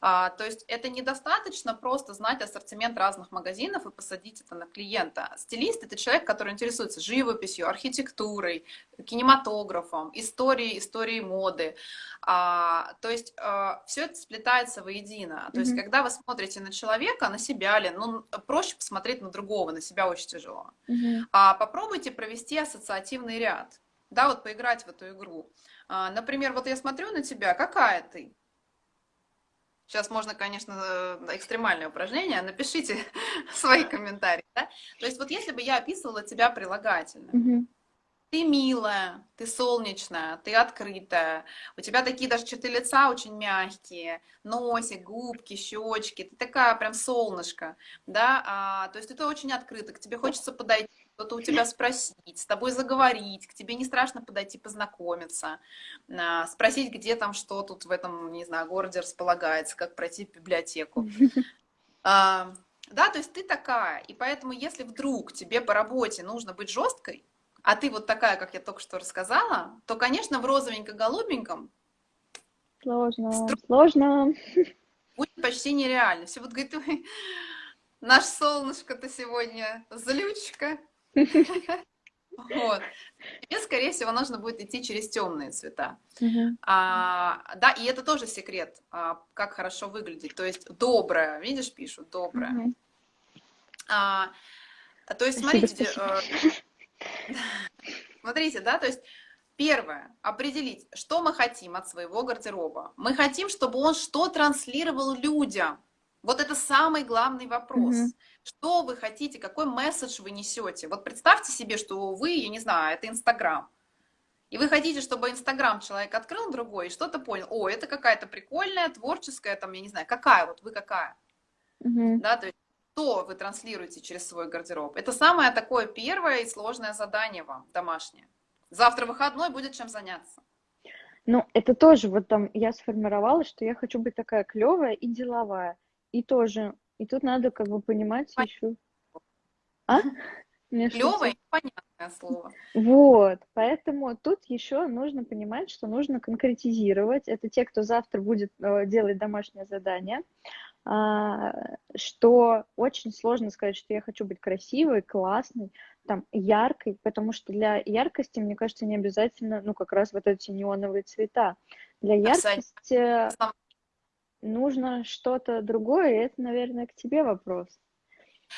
S2: а, то есть это недостаточно просто знать ассортимент разных магазинов и посадить это на клиента. Стилист это человек, который интересуется живописью, архитектурой, кинематографом, историей, историей моды, а, то есть а, все это сплетается воедино, то есть когда вы смотрите на человека, на себя ли, ну проще посмотреть на другого, на себя очень тяжело. А попробуйте провести ассоциативный ряд, да, вот поиграть в эту игру. А, например, вот я смотрю на тебя, какая ты? Сейчас можно, конечно, э, экстремальное упражнение. Напишите *laughs* свои комментарии. Да? То есть вот если бы я описывала тебя прилагательно, mm-hmm. ты милая, ты солнечная, ты открытая, у тебя такие даже черты лица очень мягкие, носик, губки, щечки, ты такая прям солнышко, да, а, то есть это очень открыто, к тебе хочется подойти, что-то у тебя спросить, с тобой заговорить, к тебе не страшно подойти познакомиться, а, спросить, где там что тут в этом, не знаю, городе располагается, как пройти в библиотеку. А, да, то есть ты такая, и поэтому если вдруг тебе по работе нужно быть жесткой, а ты вот такая, как я только что рассказала, то, конечно, в розовенько-голубеньком
S1: Сложно, сложно.
S2: Будет почти нереально. Все вот говорит, наш солнышко-то сегодня злючка. Вот. Тебе, скорее всего, нужно будет идти через темные цвета. Uh-huh. А, да, и это тоже секрет, а, как хорошо выглядеть. То есть доброе, видишь, пишут, доброе. Uh-huh. А, то есть, смотрите, э, смотрите, да, то есть Первое. Определить, что мы хотим от своего гардероба. Мы хотим, чтобы он что транслировал людям. Вот это самый главный вопрос. Mm-hmm. Что вы хотите, какой месседж вы несете? Вот представьте себе, что вы, я не знаю, это Инстаграм. И вы хотите, чтобы Инстаграм человек открыл другой и что-то понял. О, это какая-то прикольная, творческая, там, я не знаю, какая, вот вы какая. Mm-hmm. Да, то есть что вы транслируете через свой гардероб. Это самое такое первое и сложное задание вам, домашнее. Завтра выходной, будет чем заняться.
S1: Ну, это тоже, вот там я сформировала, что я хочу быть такая клевая и деловая. И тоже, и тут надо как бы понимать Понятно. еще...
S2: А? Клевое и понятное слово.
S1: Вот, поэтому тут еще нужно понимать, что нужно конкретизировать. Это те, кто завтра будет э, делать домашнее задание. А, что очень сложно сказать, что я хочу быть красивой, классной, там, яркой, потому что для яркости, мне кажется, не обязательно, ну, как раз вот эти неоновые цвета. Для яркости нужно что-то другое, и это, наверное, к тебе вопрос.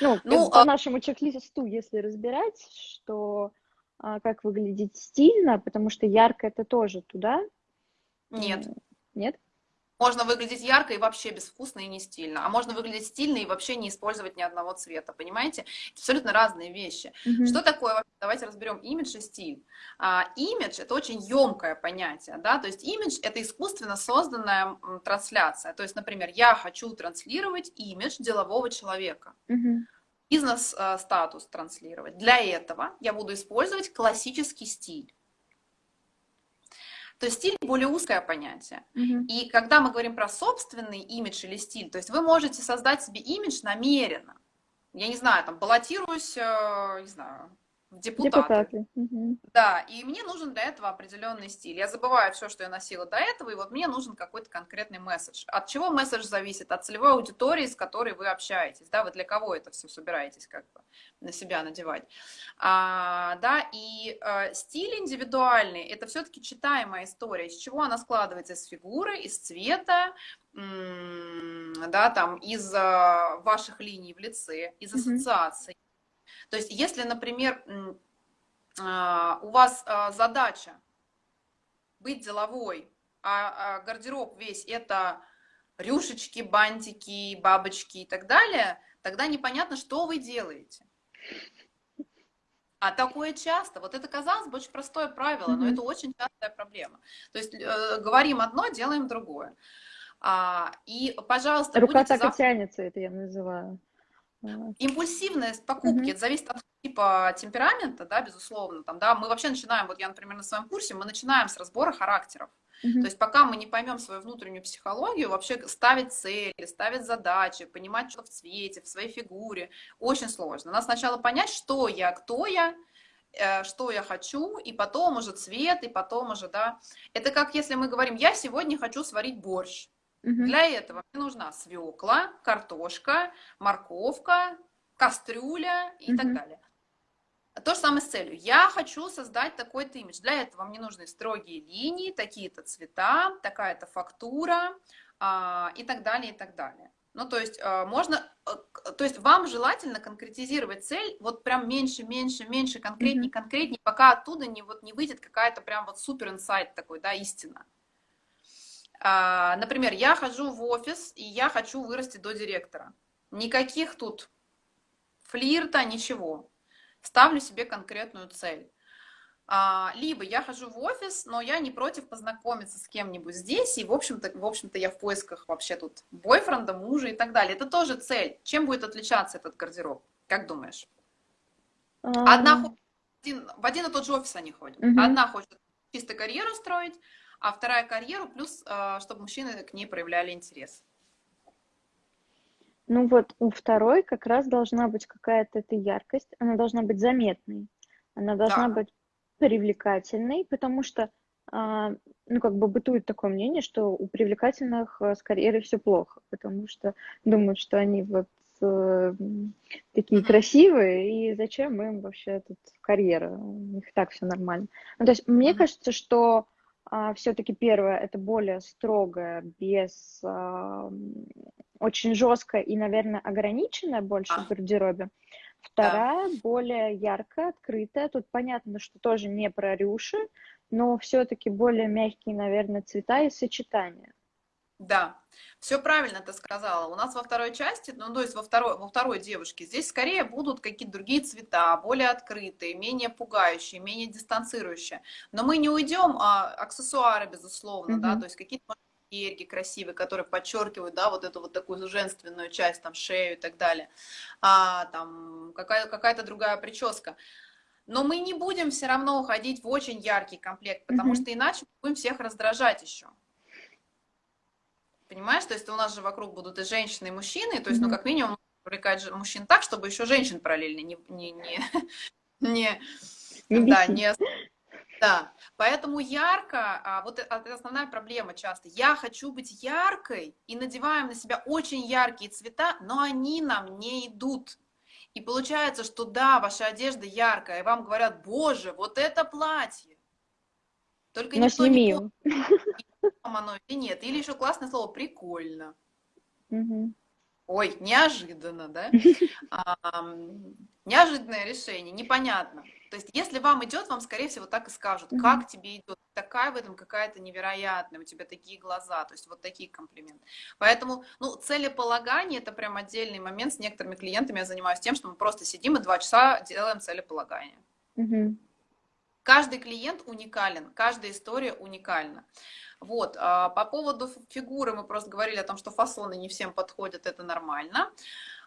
S1: Ну, ну по а... нашему чек-листу, если разбирать, что а, как выглядеть стильно, потому что ярко это тоже туда.
S2: Нет.
S1: Нет?
S2: Можно выглядеть ярко и вообще безвкусно и не стильно. А можно выглядеть стильно и вообще не использовать ни одного цвета. Понимаете? Это абсолютно разные вещи. Mm-hmm. Что такое? Давайте разберем имидж и стиль. А, имидж – это очень емкое понятие. Да? То есть имидж – это искусственно созданная трансляция. То есть, например, я хочу транслировать имидж делового человека. Mm-hmm бизнес-статус транслировать. Для этого я буду использовать классический стиль. То есть стиль более узкое понятие. Mm-hmm. И когда мы говорим про собственный имидж или стиль, то есть вы можете создать себе имидж намеренно. Я не знаю, там, баллотируюсь, э, не знаю, депутаты. депутаты. Да, и мне нужен для этого определенный стиль. Я забываю все, что я носила до этого, и вот мне нужен какой-то конкретный месседж. От чего месседж зависит? От целевой аудитории, с которой вы общаетесь, да, вы для кого это все собираетесь как бы на себя надевать. А, да, и а, стиль индивидуальный, это все-таки читаемая история, из чего она складывается? Из фигуры, из цвета, да, там, из а, ваших линий в лице, из ассоциаций. Mm-hmm то есть если, например, а, у вас а, задача быть деловой, а гардероб весь это рюшечки, бантики, бабочки и так далее, тогда непонятно, что вы делаете. А такое часто. Вот это, казалось бы, очень простое правило, но это очень частая проблема. То есть э, говорим одно, делаем другое. А, и, пожалуйста,
S1: Рука так завтра... и тянется, это я называю.
S2: Импульсивность покупки, mm-hmm. это зависит от типа темперамента, да, безусловно. Там, да, мы вообще начинаем, вот я, например, на своем курсе, мы начинаем с разбора характеров. Mm-hmm. То есть пока мы не поймем свою внутреннюю психологию, вообще ставить цели, ставить задачи, понимать, что в цвете, в своей фигуре, очень сложно. Надо сначала понять, что я, кто я, э, что я хочу, и потом уже цвет, и потом уже, да. Это как если мы говорим, я сегодня хочу сварить борщ. Угу. Для этого мне нужна свекла, картошка, морковка, кастрюля и угу. так далее. То же самое с целью. Я хочу создать такой-то имидж. Для этого мне нужны строгие линии, такие-то цвета, такая-то фактура а, и так далее, и так далее. Ну, то есть а, можно, а, то есть вам желательно конкретизировать цель вот прям меньше, меньше, меньше, конкретнее, конкретнее, пока оттуда не, вот, не выйдет какая-то прям вот супер инсайт такой, да, истина. А, например, я хожу в офис, и я хочу вырасти до директора. Никаких тут флирта, ничего. Ставлю себе конкретную цель. А, либо я хожу в офис, но я не против познакомиться с кем-нибудь здесь, и, в общем-то, в общем-то, я в поисках вообще тут бойфренда, мужа и так далее. Это тоже цель. Чем будет отличаться этот гардероб? Как думаешь? Одна один, в один и тот же офис они ходят. Угу. Одна хочет чисто карьеру строить, а вторая карьеру, плюс, а, чтобы мужчины к ней проявляли интерес.
S1: Ну вот у второй как раз должна быть какая-то эта яркость, она должна быть заметной, она должна да. быть привлекательной, потому что, а, ну как бы бытует такое мнение, что у привлекательных э, с карьерой все плохо, потому что думают, что они вот э, такие красивые, и зачем им вообще тут карьера, у них так все нормально. Ну, то есть мне кажется, что а, все-таки первое это более строгое, без а, очень жесткое и, наверное, ограниченное больше а. в гардеробе. Вторая да. более яркая, открытая. Тут понятно, что тоже не про рюши, но все-таки более мягкие, наверное, цвета и сочетания.
S2: Да, все правильно ты сказала. У нас во второй части, ну, то есть во второй, во второй девушке, здесь скорее будут какие-то другие цвета, более открытые, менее пугающие, менее дистанцирующие. Но мы не уйдем, а аксессуары, безусловно, mm-hmm. да, то есть какие-то серьги красивые, которые подчеркивают, да, вот эту вот такую женственную часть, там, шею и так далее, а, там, какая, какая-то другая прическа. Но мы не будем все равно уходить в очень яркий комплект, потому mm-hmm. что иначе будем всех раздражать еще. Понимаешь, то есть у нас же вокруг будут и женщины, и мужчины, то есть, ну, как минимум, привлекать мужчин так, чтобы еще женщин параллельно не, не, не, *laughs* не, да, не, да, поэтому ярко, а, вот это основная проблема часто. Я хочу быть яркой и надеваем на себя очень яркие цвета, но они нам не идут. И получается, что да, ваша одежда яркая, и вам говорят, боже, вот это платье. Только но никто сними. не *laughs* оно или нет. Или еще классное слово «прикольно». Угу. Ой, неожиданно, да? *laughs* А, неожиданное решение, непонятно. То есть, если вам идет, вам, скорее всего, так и скажут, как тебе идет, такая в этом какая-то невероятная, у тебя такие глаза, то есть вот такие комплименты. Поэтому, ну, целеполагание – это прям отдельный момент. С некоторыми клиентами я занимаюсь тем, что мы просто сидим и два часа делаем целеполагание. Mm-hmm. Каждый клиент уникален, каждая история уникальна. Вот, а по поводу фигуры мы просто говорили о том, что фасоны не всем подходят, это нормально.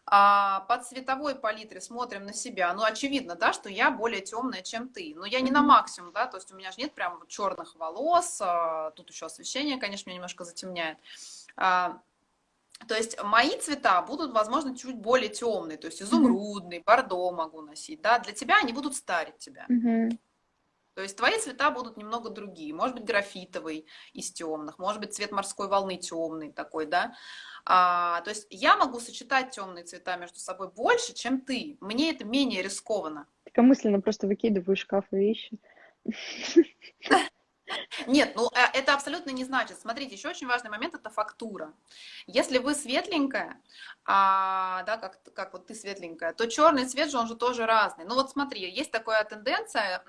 S2: А по цветовой палитре смотрим на себя. Ну, очевидно, да, что я более темная, чем ты. Но я не на максимум, да, то есть у меня же нет прям черных волос. А, тут еще освещение, конечно, меня немножко затемняет. То есть мои цвета будут, возможно, чуть более темные, то есть изумрудный, бордо могу носить, да, для тебя они будут старить тебя. Mm-hmm. То есть твои цвета будут немного другие. Может быть, графитовый из темных, может быть, цвет морской волны темный такой, да. А, то есть я могу сочетать темные цвета между собой больше, чем ты. Мне это менее рискованно.
S1: Ты мысленно просто выкидываю шкаф вещи.
S2: Нет, ну э, это абсолютно не значит. Смотрите, еще очень важный момент – это фактура. Если вы светленькая, а, да, как, как вот ты светленькая, то черный цвет же, он же тоже разный. Ну вот смотри, есть такая тенденция,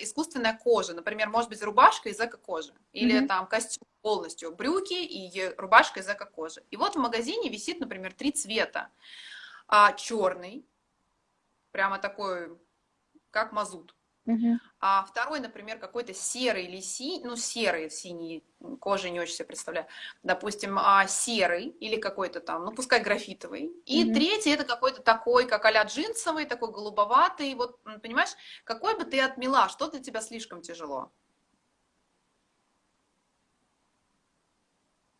S2: искусственная кожа. Например, может быть рубашка из эко-кожи. Или mm-hmm. там костюм полностью, брюки и рубашка из эко-кожи. И вот в магазине висит, например, три цвета. А, черный, прямо такой, как мазут Угу. А второй, например, какой-то серый или синий, ну, серый, синий, кожи не очень себе представляю, допустим, а, серый или какой-то там, ну, пускай графитовый. И угу. третий это какой-то такой, как а джинсовый, такой голубоватый. Вот, понимаешь, какой бы ты отмела, что для тебя слишком тяжело?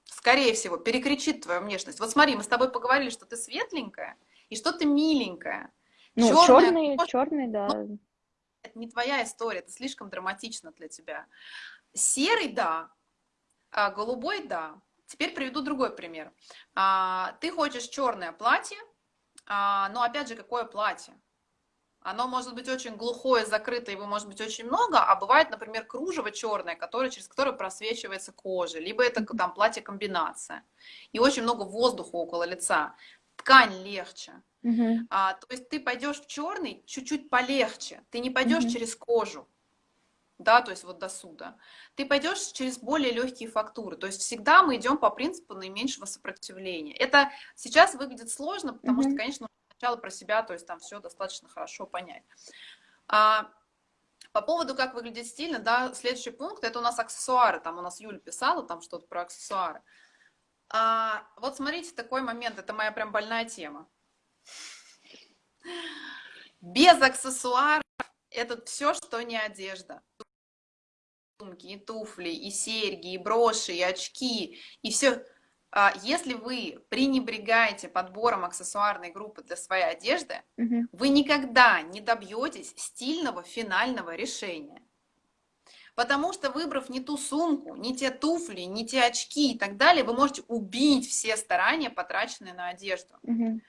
S2: Скорее всего, перекричит твою внешность. Вот смотри, мы с тобой поговорили, что ты светленькая и что ты миленькая.
S1: Ну, черный, черный, черный, да. Ну,
S2: это не твоя история, это слишком драматично для тебя. Серый, да, а голубой, да. Теперь приведу другой пример. А, ты хочешь черное платье, а, но опять же, какое платье? Оно может быть очень глухое, закрытое, его может быть очень много, а бывает, например, кружево черное, которое, через которое просвечивается кожа, либо это там платье-комбинация. И очень много воздуха около лица. Ткань легче. Угу. А, то есть ты пойдешь в черный чуть-чуть полегче, ты не пойдешь угу. через кожу, да, то есть вот до суда. Ты пойдешь через более легкие фактуры. То есть всегда мы идем по принципу наименьшего сопротивления. Это сейчас выглядит сложно, потому mm-hmm. что, конечно, сначала про себя, то есть там все достаточно хорошо понять. А, по поводу, как выглядит стильно, да, следующий пункт, это у нас аксессуары. Там у нас Юля писала там что-то про аксессуары. А, вот смотрите, такой момент, это моя прям больная тема. Без аксессуаров это все, что не одежда. Сумки, и туфли, и серьги, и броши, и очки, и все. А если вы пренебрегаете подбором аксессуарной группы для своей одежды, угу. вы никогда не добьетесь стильного финального решения. Потому что выбрав не ту сумку, не те туфли, не те очки и так далее, вы можете убить все старания, потраченные на одежду. Угу.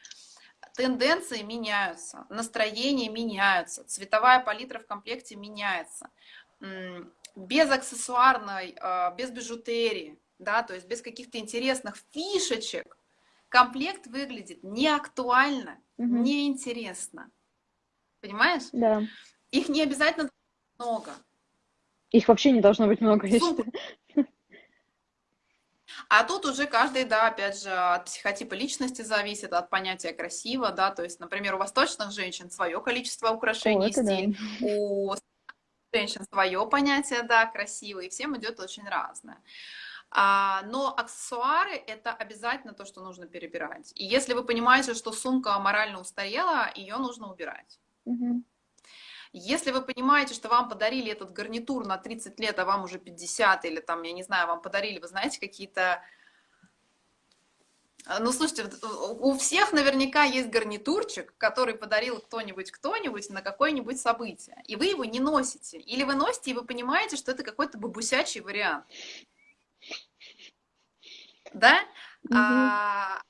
S2: Тенденции меняются, настроения меняются, цветовая палитра в комплекте меняется. Без аксессуарной, а, без бижутерии, да, то есть без каких-то интересных фишечек, комплект выглядит неактуально, угу. неинтересно. Понимаешь?
S1: Да.
S2: Их не обязательно много.
S1: Их вообще не должно быть много, я считаю.
S2: А тут уже каждый, да, опять же, от психотипа личности зависит, от понятия красиво, да, то есть, например, у восточных женщин свое количество украшений, О, стиль, да. у женщин свое понятие, да, красиво, и всем идет очень разное. А, но аксессуары – это обязательно то, что нужно перебирать. И если вы понимаете, что сумка морально устарела, ее нужно убирать. Угу. Если вы понимаете, что вам подарили этот гарнитур на 30 лет, а вам уже 50, или там, я не знаю, вам подарили, вы знаете, какие-то... Ну, слушайте, у всех наверняка есть гарнитурчик, который подарил кто-нибудь, кто-нибудь на какое-нибудь событие, и вы его не носите. Или вы носите, и вы понимаете, что это какой-то бабусячий вариант да? Угу. А,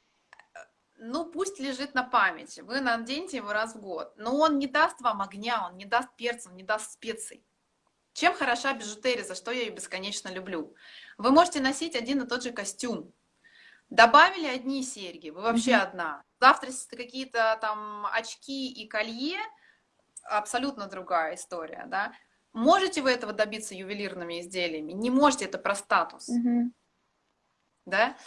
S2: ну, пусть лежит на памяти, вы наденете его раз в год, но он не даст вам огня, он не даст перца, он не даст специй. Чем хороша бижутерия, за что я ее бесконечно люблю? Вы можете носить один и тот же костюм. Добавили одни серьги, вы вообще mm -hmm. одна. Завтра какие-то там очки и колье, абсолютно другая история, да. Можете вы этого добиться ювелирными изделиями? Не можете, это про статус. Mm -hmm да,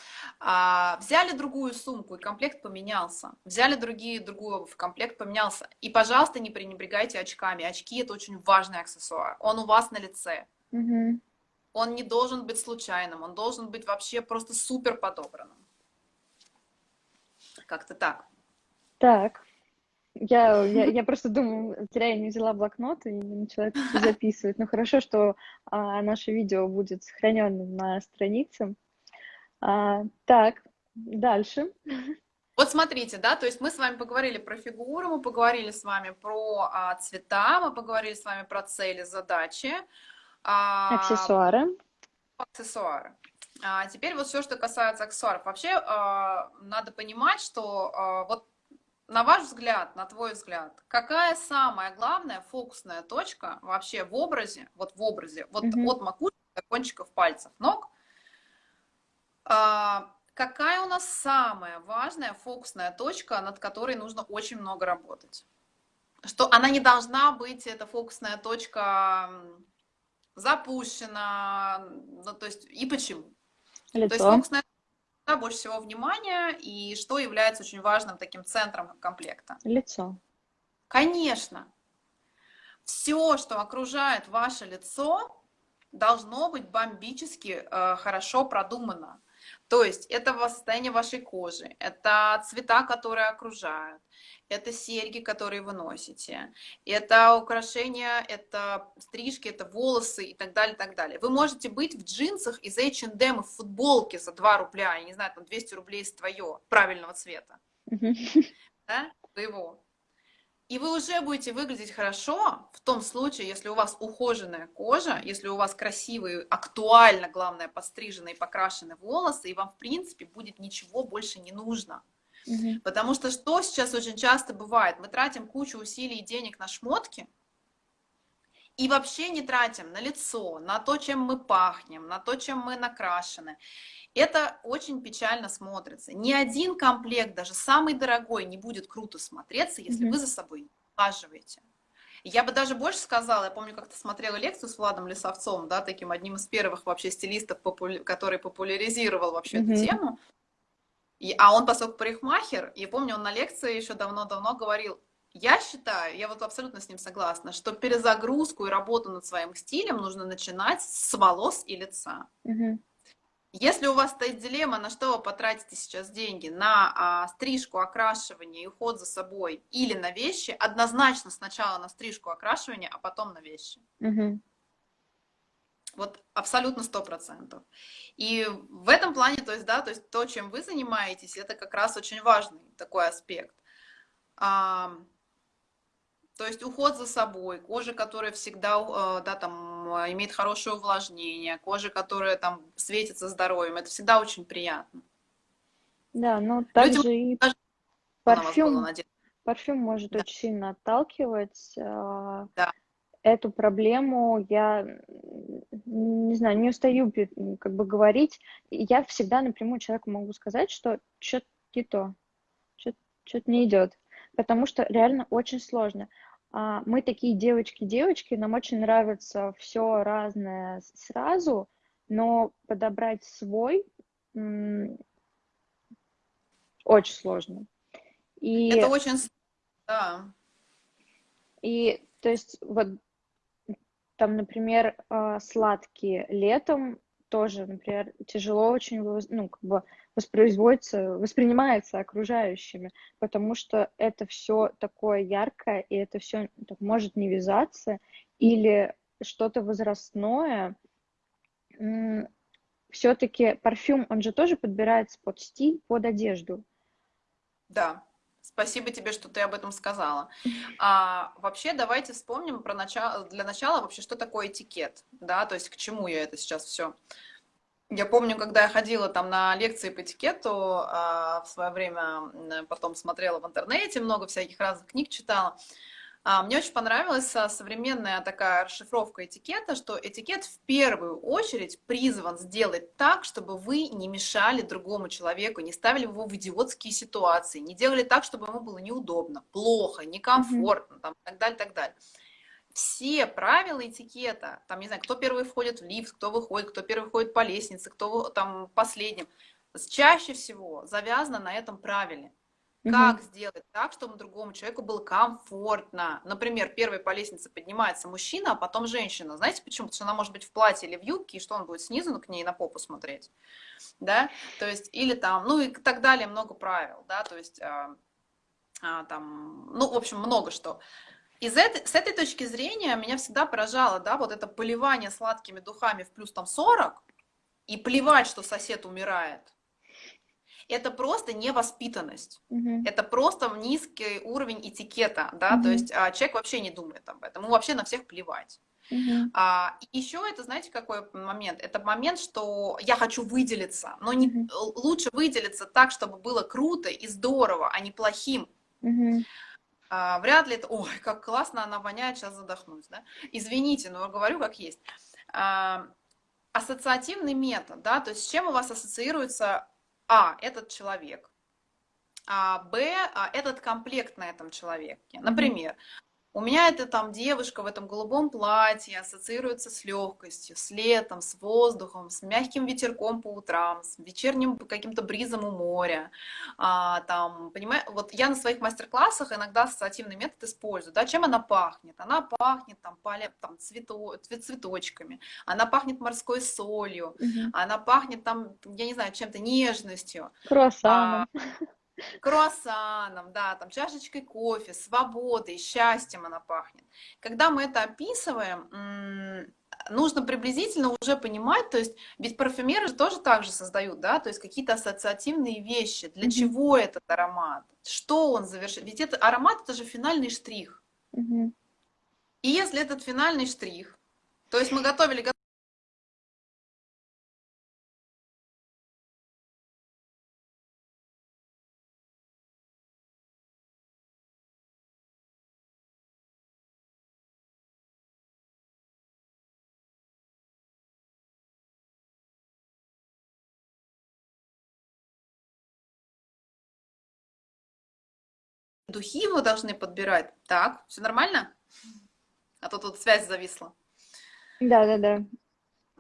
S2: а, взяли другую сумку, и комплект поменялся, взяли другие, другую обувь, комплект поменялся, и, пожалуйста, не пренебрегайте очками, очки – это очень важный аксессуар, он у вас на лице, угу. он не должен быть случайным, он должен быть вообще просто супер подобранным. Как-то так.
S1: Так. Я, я, я просто думаю, зря я не взяла блокнот и не начала это *laughs* записывать. Но хорошо, что а, наше видео будет сохранено на странице. А, так, дальше. *laughs*
S2: Вот смотрите, да, то есть мы с вами поговорили про фигуру, мы поговорили с вами про а, цвета, мы поговорили с вами про цели, задачи.
S1: А, аксессуары.
S2: Аксессуары. А, теперь вот все, что касается аксессуаров. Вообще а, надо понимать, что а, вот на ваш взгляд, на твой взгляд, какая самая главная фокусная точка вообще в образе, вот в образе, вот -hmm. от макушки до кончиков пальцев ног, какая у нас самая важная фокусная точка, над которой нужно очень много работать? Что она не должна быть, эта фокусная точка, запущена, ну, то есть, и почему? Лицо. То есть фокусная точка больше всего внимания, и что является очень важным таким центром комплекта?
S1: Лицо.
S2: Конечно. Все, что окружает ваше лицо, должно быть бомбически э, хорошо продумано. То есть это состояние вашей кожи, это цвета, которые окружают, это серьги, которые вы носите, это украшения, это стрижки, это волосы и так далее, так далее. Вы можете быть в джинсах из H&M и в футболке за 2 рубля, я не знаю, там 200 рублей из твое, правильного цвета, да, твоего. И вы уже будете выглядеть хорошо в том случае, если у вас ухоженная кожа, если у вас красивые, актуально, главное, постриженные, покрашенные волосы, и вам, в принципе, будет ничего больше не нужно. Угу. Потому что что сейчас очень часто бывает? Мы тратим кучу усилий и денег на шмотки, и вообще не тратим на лицо, на то, чем мы пахнем, на то, чем мы накрашены. Это очень печально смотрится. Ни один комплект, даже самый дорогой, не будет круто смотреться, если mm -hmm. вы за собой не ухаживаете. Я бы даже больше сказала, я помню, как-то смотрела лекцию с Владом Лисовцом, да, таким одним из первых вообще стилистов, популя... который популяризировал вообще mm -hmm. эту тему. И, а он, поскольку парикмахер, и помню, он на лекции еще давно-давно говорил, я считаю, я вот абсолютно с ним согласна, что перезагрузку и работу над своим стилем нужно начинать с волос и лица. Mm -hmm. Если у вас стоит дилемма, на что вы потратите сейчас деньги, на а, стрижку, окрашивание и уход за собой или на вещи, однозначно сначала на стрижку, окрашивание, а потом на вещи.
S1: Угу.
S2: Вот абсолютно сто процентов. И в этом плане, то есть, да, то есть то, чем вы занимаетесь, это как раз очень важный такой аспект. А, то есть уход за собой, кожа, которая всегда, э, да, там, имеет хорошее увлажнение, кожа, которая там светится здоровьем, это всегда очень приятно.
S1: Да, но также Людям и парфюм, парфюм может да. очень сильно отталкивать. Э, да эту проблему я, не знаю, не устаю как бы говорить. Я всегда напрямую человеку могу сказать, что что-то не то, что-то не идет, потому что реально очень сложно. А, мы такие девочки-девочки, нам очень нравится все разное сразу, но подобрать свой очень сложно.
S2: И, Это очень, да.
S1: И то есть вот там, например, а, сладкие летом тоже, например, тяжело очень, ну, как бы воспроизводится, воспринимается окружающими, потому что это все такое яркое, и это все может не вязаться, или что-то возрастное. Все-таки парфюм, он же тоже подбирается под стиль, под одежду.
S2: Да. Спасибо тебе, что ты об этом сказала. *laughs* А, вообще, давайте вспомним про начало, для начала вообще, что такое этикет, да, то есть к чему я это сейчас все. Я помню, когда я ходила там на лекции по этикету, а, в свое время потом смотрела в интернете, много всяких разных книг читала, а, мне очень понравилась а, современная такая расшифровка этикета, что этикет в первую очередь призван сделать так, чтобы вы не мешали другому человеку, не ставили его в идиотские ситуации, не делали так, чтобы ему было неудобно, плохо, некомфортно, mm-hmm. там, и так далее, так далее. Все правила этикета, там, не знаю, кто первый входит в лифт, кто выходит, кто первый входит по лестнице, кто там последним, чаще всего завязано на этом правиле. Как сделать так, чтобы другому человеку было комфортно? Например, первый по лестнице поднимается мужчина, а потом женщина. Знаете почему? Потому что она может быть в платье или в юбке, и что он будет снизу к ней на попу смотреть? Да? То есть, или там, ну и так далее, много правил, да, то есть, а, а, там, ну, в общем, много что. Из этой, с этой точки зрения меня всегда поражало, да, вот это поливание сладкими духами в плюс там 40, и плевать, что сосед умирает это просто невоспитанность. Mm-hmm. Это просто низкий уровень этикета, да, mm-hmm. то есть а, человек вообще не думает об этом, ему вообще на всех плевать. Uh-huh. А, еще это, знаете, какой момент? Это момент, что я хочу выделиться, но не, uh-huh. лучше выделиться так, чтобы было круто и здорово, а не плохим. Uh-huh. А, вряд ли это, ой, как классно она воняет, сейчас задохнусь, да? Извините, но говорю как есть. А, ассоциативный метод, да, то есть с чем у вас ассоциируется а, этот человек, а, Б, а, этот комплект на этом человеке. Например, у меня эта там девушка в этом голубом платье ассоциируется с легкостью, с летом, с воздухом, с мягким ветерком по утрам, с вечерним каким-то бризом у моря. А, там, понимаешь, вот я на своих мастер-классах иногда ассоциативный метод использую. Да, чем она пахнет? Она пахнет там, поля, там цвето, цветочками, она пахнет морской солью, угу. она пахнет там, я не знаю, чем-то нежностью.
S1: Круассаном. А, *laughs*
S2: круассаном, да, там чашечкой кофе, свободой, счастьем она пахнет. Когда мы это описываем, нужно приблизительно уже понимать, то есть ведь парфюмеры тоже так же создают, да, то есть какие-то ассоциативные вещи, для mm-hmm. чего этот аромат, что он завершит, ведь это аромат это же финальный штрих. Mm-hmm. И если этот финальный штрих, то есть мы готовили духи вы должны подбирать. Так, все нормально? А то тут связь зависла.
S1: Да, да, да.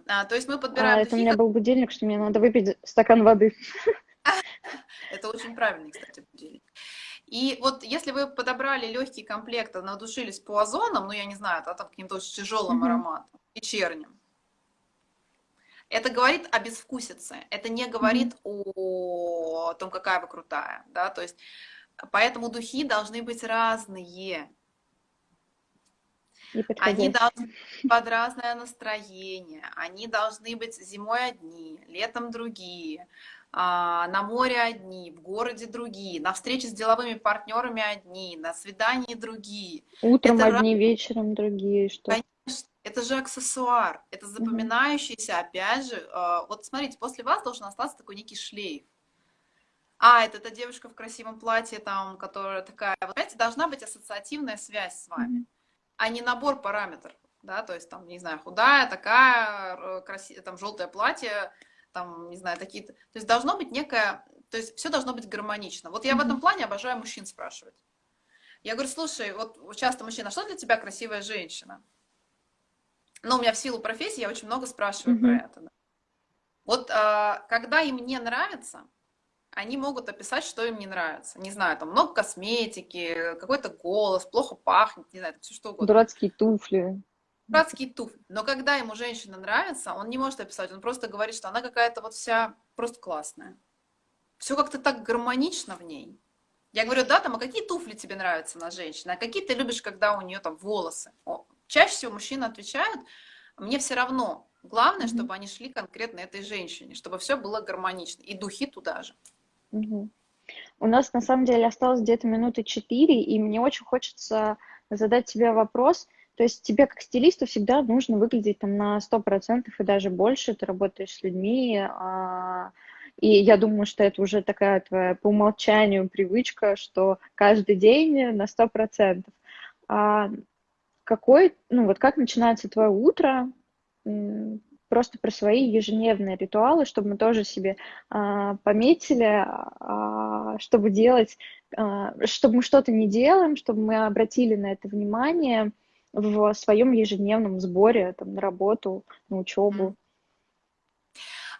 S2: А, то есть мы подбираем.
S1: А, это у меня был будильник, что мне надо выпить стакан воды. *laughs*
S2: Это очень правильный, кстати, будильник. И вот если вы подобрали легкий комплект, а надушились по озонам, ну я не знаю, да, там каким-то очень тяжелым ароматом, вечерним, Это говорит о безвкусице, это не говорит mm-hmm. о том, какая вы крутая, да, то есть поэтому духи должны быть разные. Они должны быть под разное настроение, они должны быть зимой одни, летом другие, а, на море одни, в городе другие, на встрече с деловыми партнерами одни, на свидании другие.
S1: Утром это одни, раз... вечером другие. Что?
S2: Конечно, это же аксессуар, это запоминающийся, опять же, а, вот смотрите, после вас должен остаться такой некий шлейф. А, это та девушка в красивом платье, там, которая такая, вот, знаете, должна быть ассоциативная связь с вами, а не набор параметров, да, то есть, там, не знаю, худая, такая, красивая, там, желтое платье, там, не знаю, такие-то. То есть должно быть некое, то есть все должно быть гармонично. Вот я mm-hmm. в этом плане обожаю мужчин спрашивать. Я говорю, слушай, вот часто мужчина, что для тебя красивая женщина? Ну, у меня в силу профессии я очень много спрашиваю mm-hmm. про это. Да. Вот а, когда им не нравится, они могут описать, что им не нравится. Не знаю, там много косметики, какой-то голос, плохо пахнет, не знаю, все что угодно.
S1: Дурацкие туфли
S2: дурацкие туфли. Но когда ему женщина нравится, он не может описать, он просто говорит, что она какая-то вот вся просто классная. Все как-то так гармонично в ней. Я говорю, да, там, а какие туфли тебе нравятся на женщине, а какие ты любишь, когда у нее там волосы? О, чаще всего мужчины отвечают, мне все равно. Главное, чтобы они шли конкретно этой женщине, чтобы все было гармонично. И духи туда же.
S1: У нас на самом деле осталось где-то минуты четыре, и мне очень хочется задать тебе вопрос – то есть тебе как стилисту всегда нужно выглядеть там на 100% и даже больше, ты работаешь с людьми, а, и я думаю, что это уже такая твоя по умолчанию привычка, что каждый день на 100%. А какой, ну вот как начинается твое утро, просто про свои ежедневные ритуалы, чтобы мы тоже себе а, пометили, а, чтобы делать, а, чтобы мы что-то не делаем, чтобы мы обратили на это внимание, в своем ежедневном сборе там, на работу, на учебу.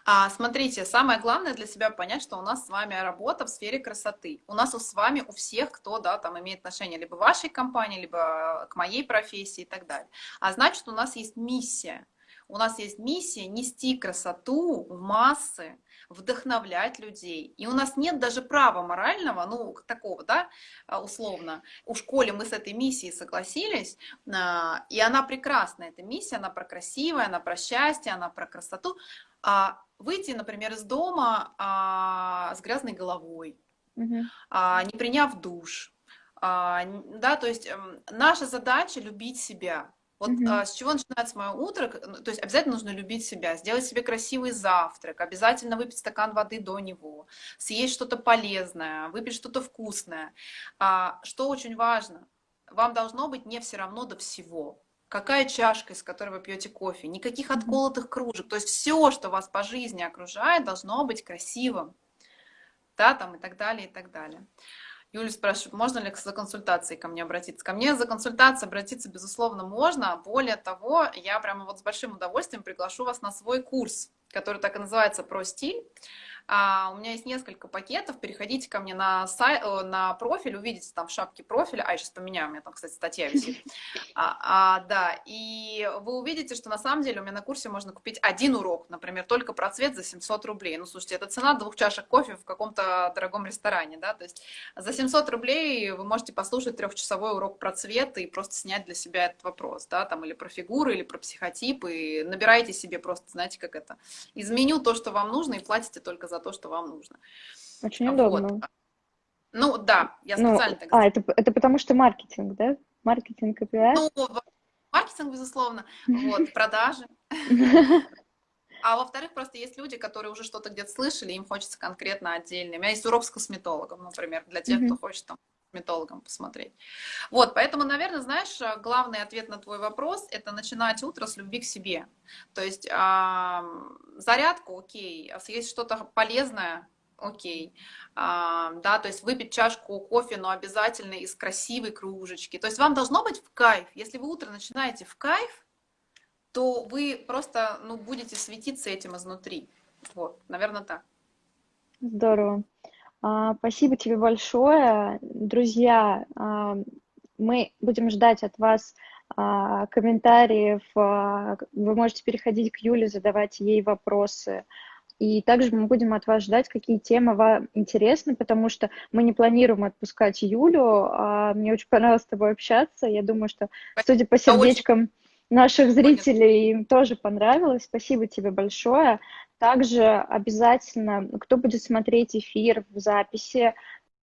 S2: А, смотрите, самое главное для себя понять, что у нас с вами работа в сфере красоты. У нас с вами, у всех, кто да, там имеет отношение либо вашей компании, либо к моей профессии и так далее. А значит, у нас есть миссия. У нас есть миссия нести красоту в массы, вдохновлять людей. И у нас нет даже права морального, ну, такого, да, а, условно. У школе мы с этой миссией согласились, а, и она прекрасная, эта миссия, она про красивое, она про счастье, она про красоту. А выйти, например, из дома а, с грязной головой, угу. не приняв душ, да, то есть эм, наша задача любить себя, вот mm-hmm. а, с чего начинается мое утро? Ну, то есть обязательно нужно любить себя, сделать себе красивый завтрак, обязательно выпить стакан воды до него, съесть что-то полезное, выпить что-то вкусное. А, что очень важно, вам должно быть не все равно до всего. Какая чашка, из которой вы пьете кофе, никаких отколотых кружек. То есть все, что вас по жизни окружает, должно быть красивым. Да, там и так далее, и так далее. Юля спрашивает, можно ли за консультацией ко мне обратиться? Ко мне за консультацией обратиться, безусловно, можно. Более того, я прямо вот с большим удовольствием приглашу вас на свой курс, который так и называется «Про стиль». А, у меня есть несколько пакетов, переходите ко мне на, сайт, э, на профиль, увидите там в шапке профиля, а, я сейчас поменяю, у меня там, кстати, статья висит. *laughs* А, а, да, и вы увидите, что на самом деле у меня на курсе можно купить один урок, например, только про цвет за 700 рублей. Ну, слушайте, это цена двух чашек кофе в каком-то дорогом ресторане, да, то есть за 700 рублей вы можете послушать трехчасовой урок про цвет и просто снять для себя этот вопрос, да, там, или про фигуры, или про психотипы, и набирайте себе просто, знаете, как это, из меню то, что вам нужно, и платите только за то, что вам нужно.
S1: Очень удобно. Вот.
S2: Ну да, я ну, специально ну, так
S1: А, это, это потому что маркетинг, да? Маркетинг и пиар?
S2: Ну, маркетинг, безусловно, вот, *laughs* продажи. *laughs* А во-вторых, просто есть люди, которые уже что-то где-то слышали, им хочется конкретно отдельно. У меня есть урок с косметологом, например, для тех, кто хочет там косметологом посмотреть. Вот, поэтому, наверное, знаешь, главный ответ на твой вопрос – это начинать утро с любви к себе. То есть э, зарядку, окей, съесть что-то полезное, окей, а, да, то есть выпить чашку кофе, но обязательно из красивой кружечки. То есть вам должно быть в кайф. Если вы утро начинаете в кайф, то вы просто, ну, будете светиться этим изнутри. Вот, наверное, так.
S1: Здорово. А, спасибо тебе большое. Друзья, а, мы будем ждать от вас а, комментариев. Вы можете переходить к Юле, задавать ей вопросы. И также мы будем от вас ждать, какие темы вам интересны, потому что мы не планируем отпускать Юлю. Мне очень понравилось с тобой общаться. Я думаю, что, судя по сердечкам наших зрителей, им тоже понравилось. Спасибо тебе большое. Также обязательно, кто будет смотреть эфир в записи,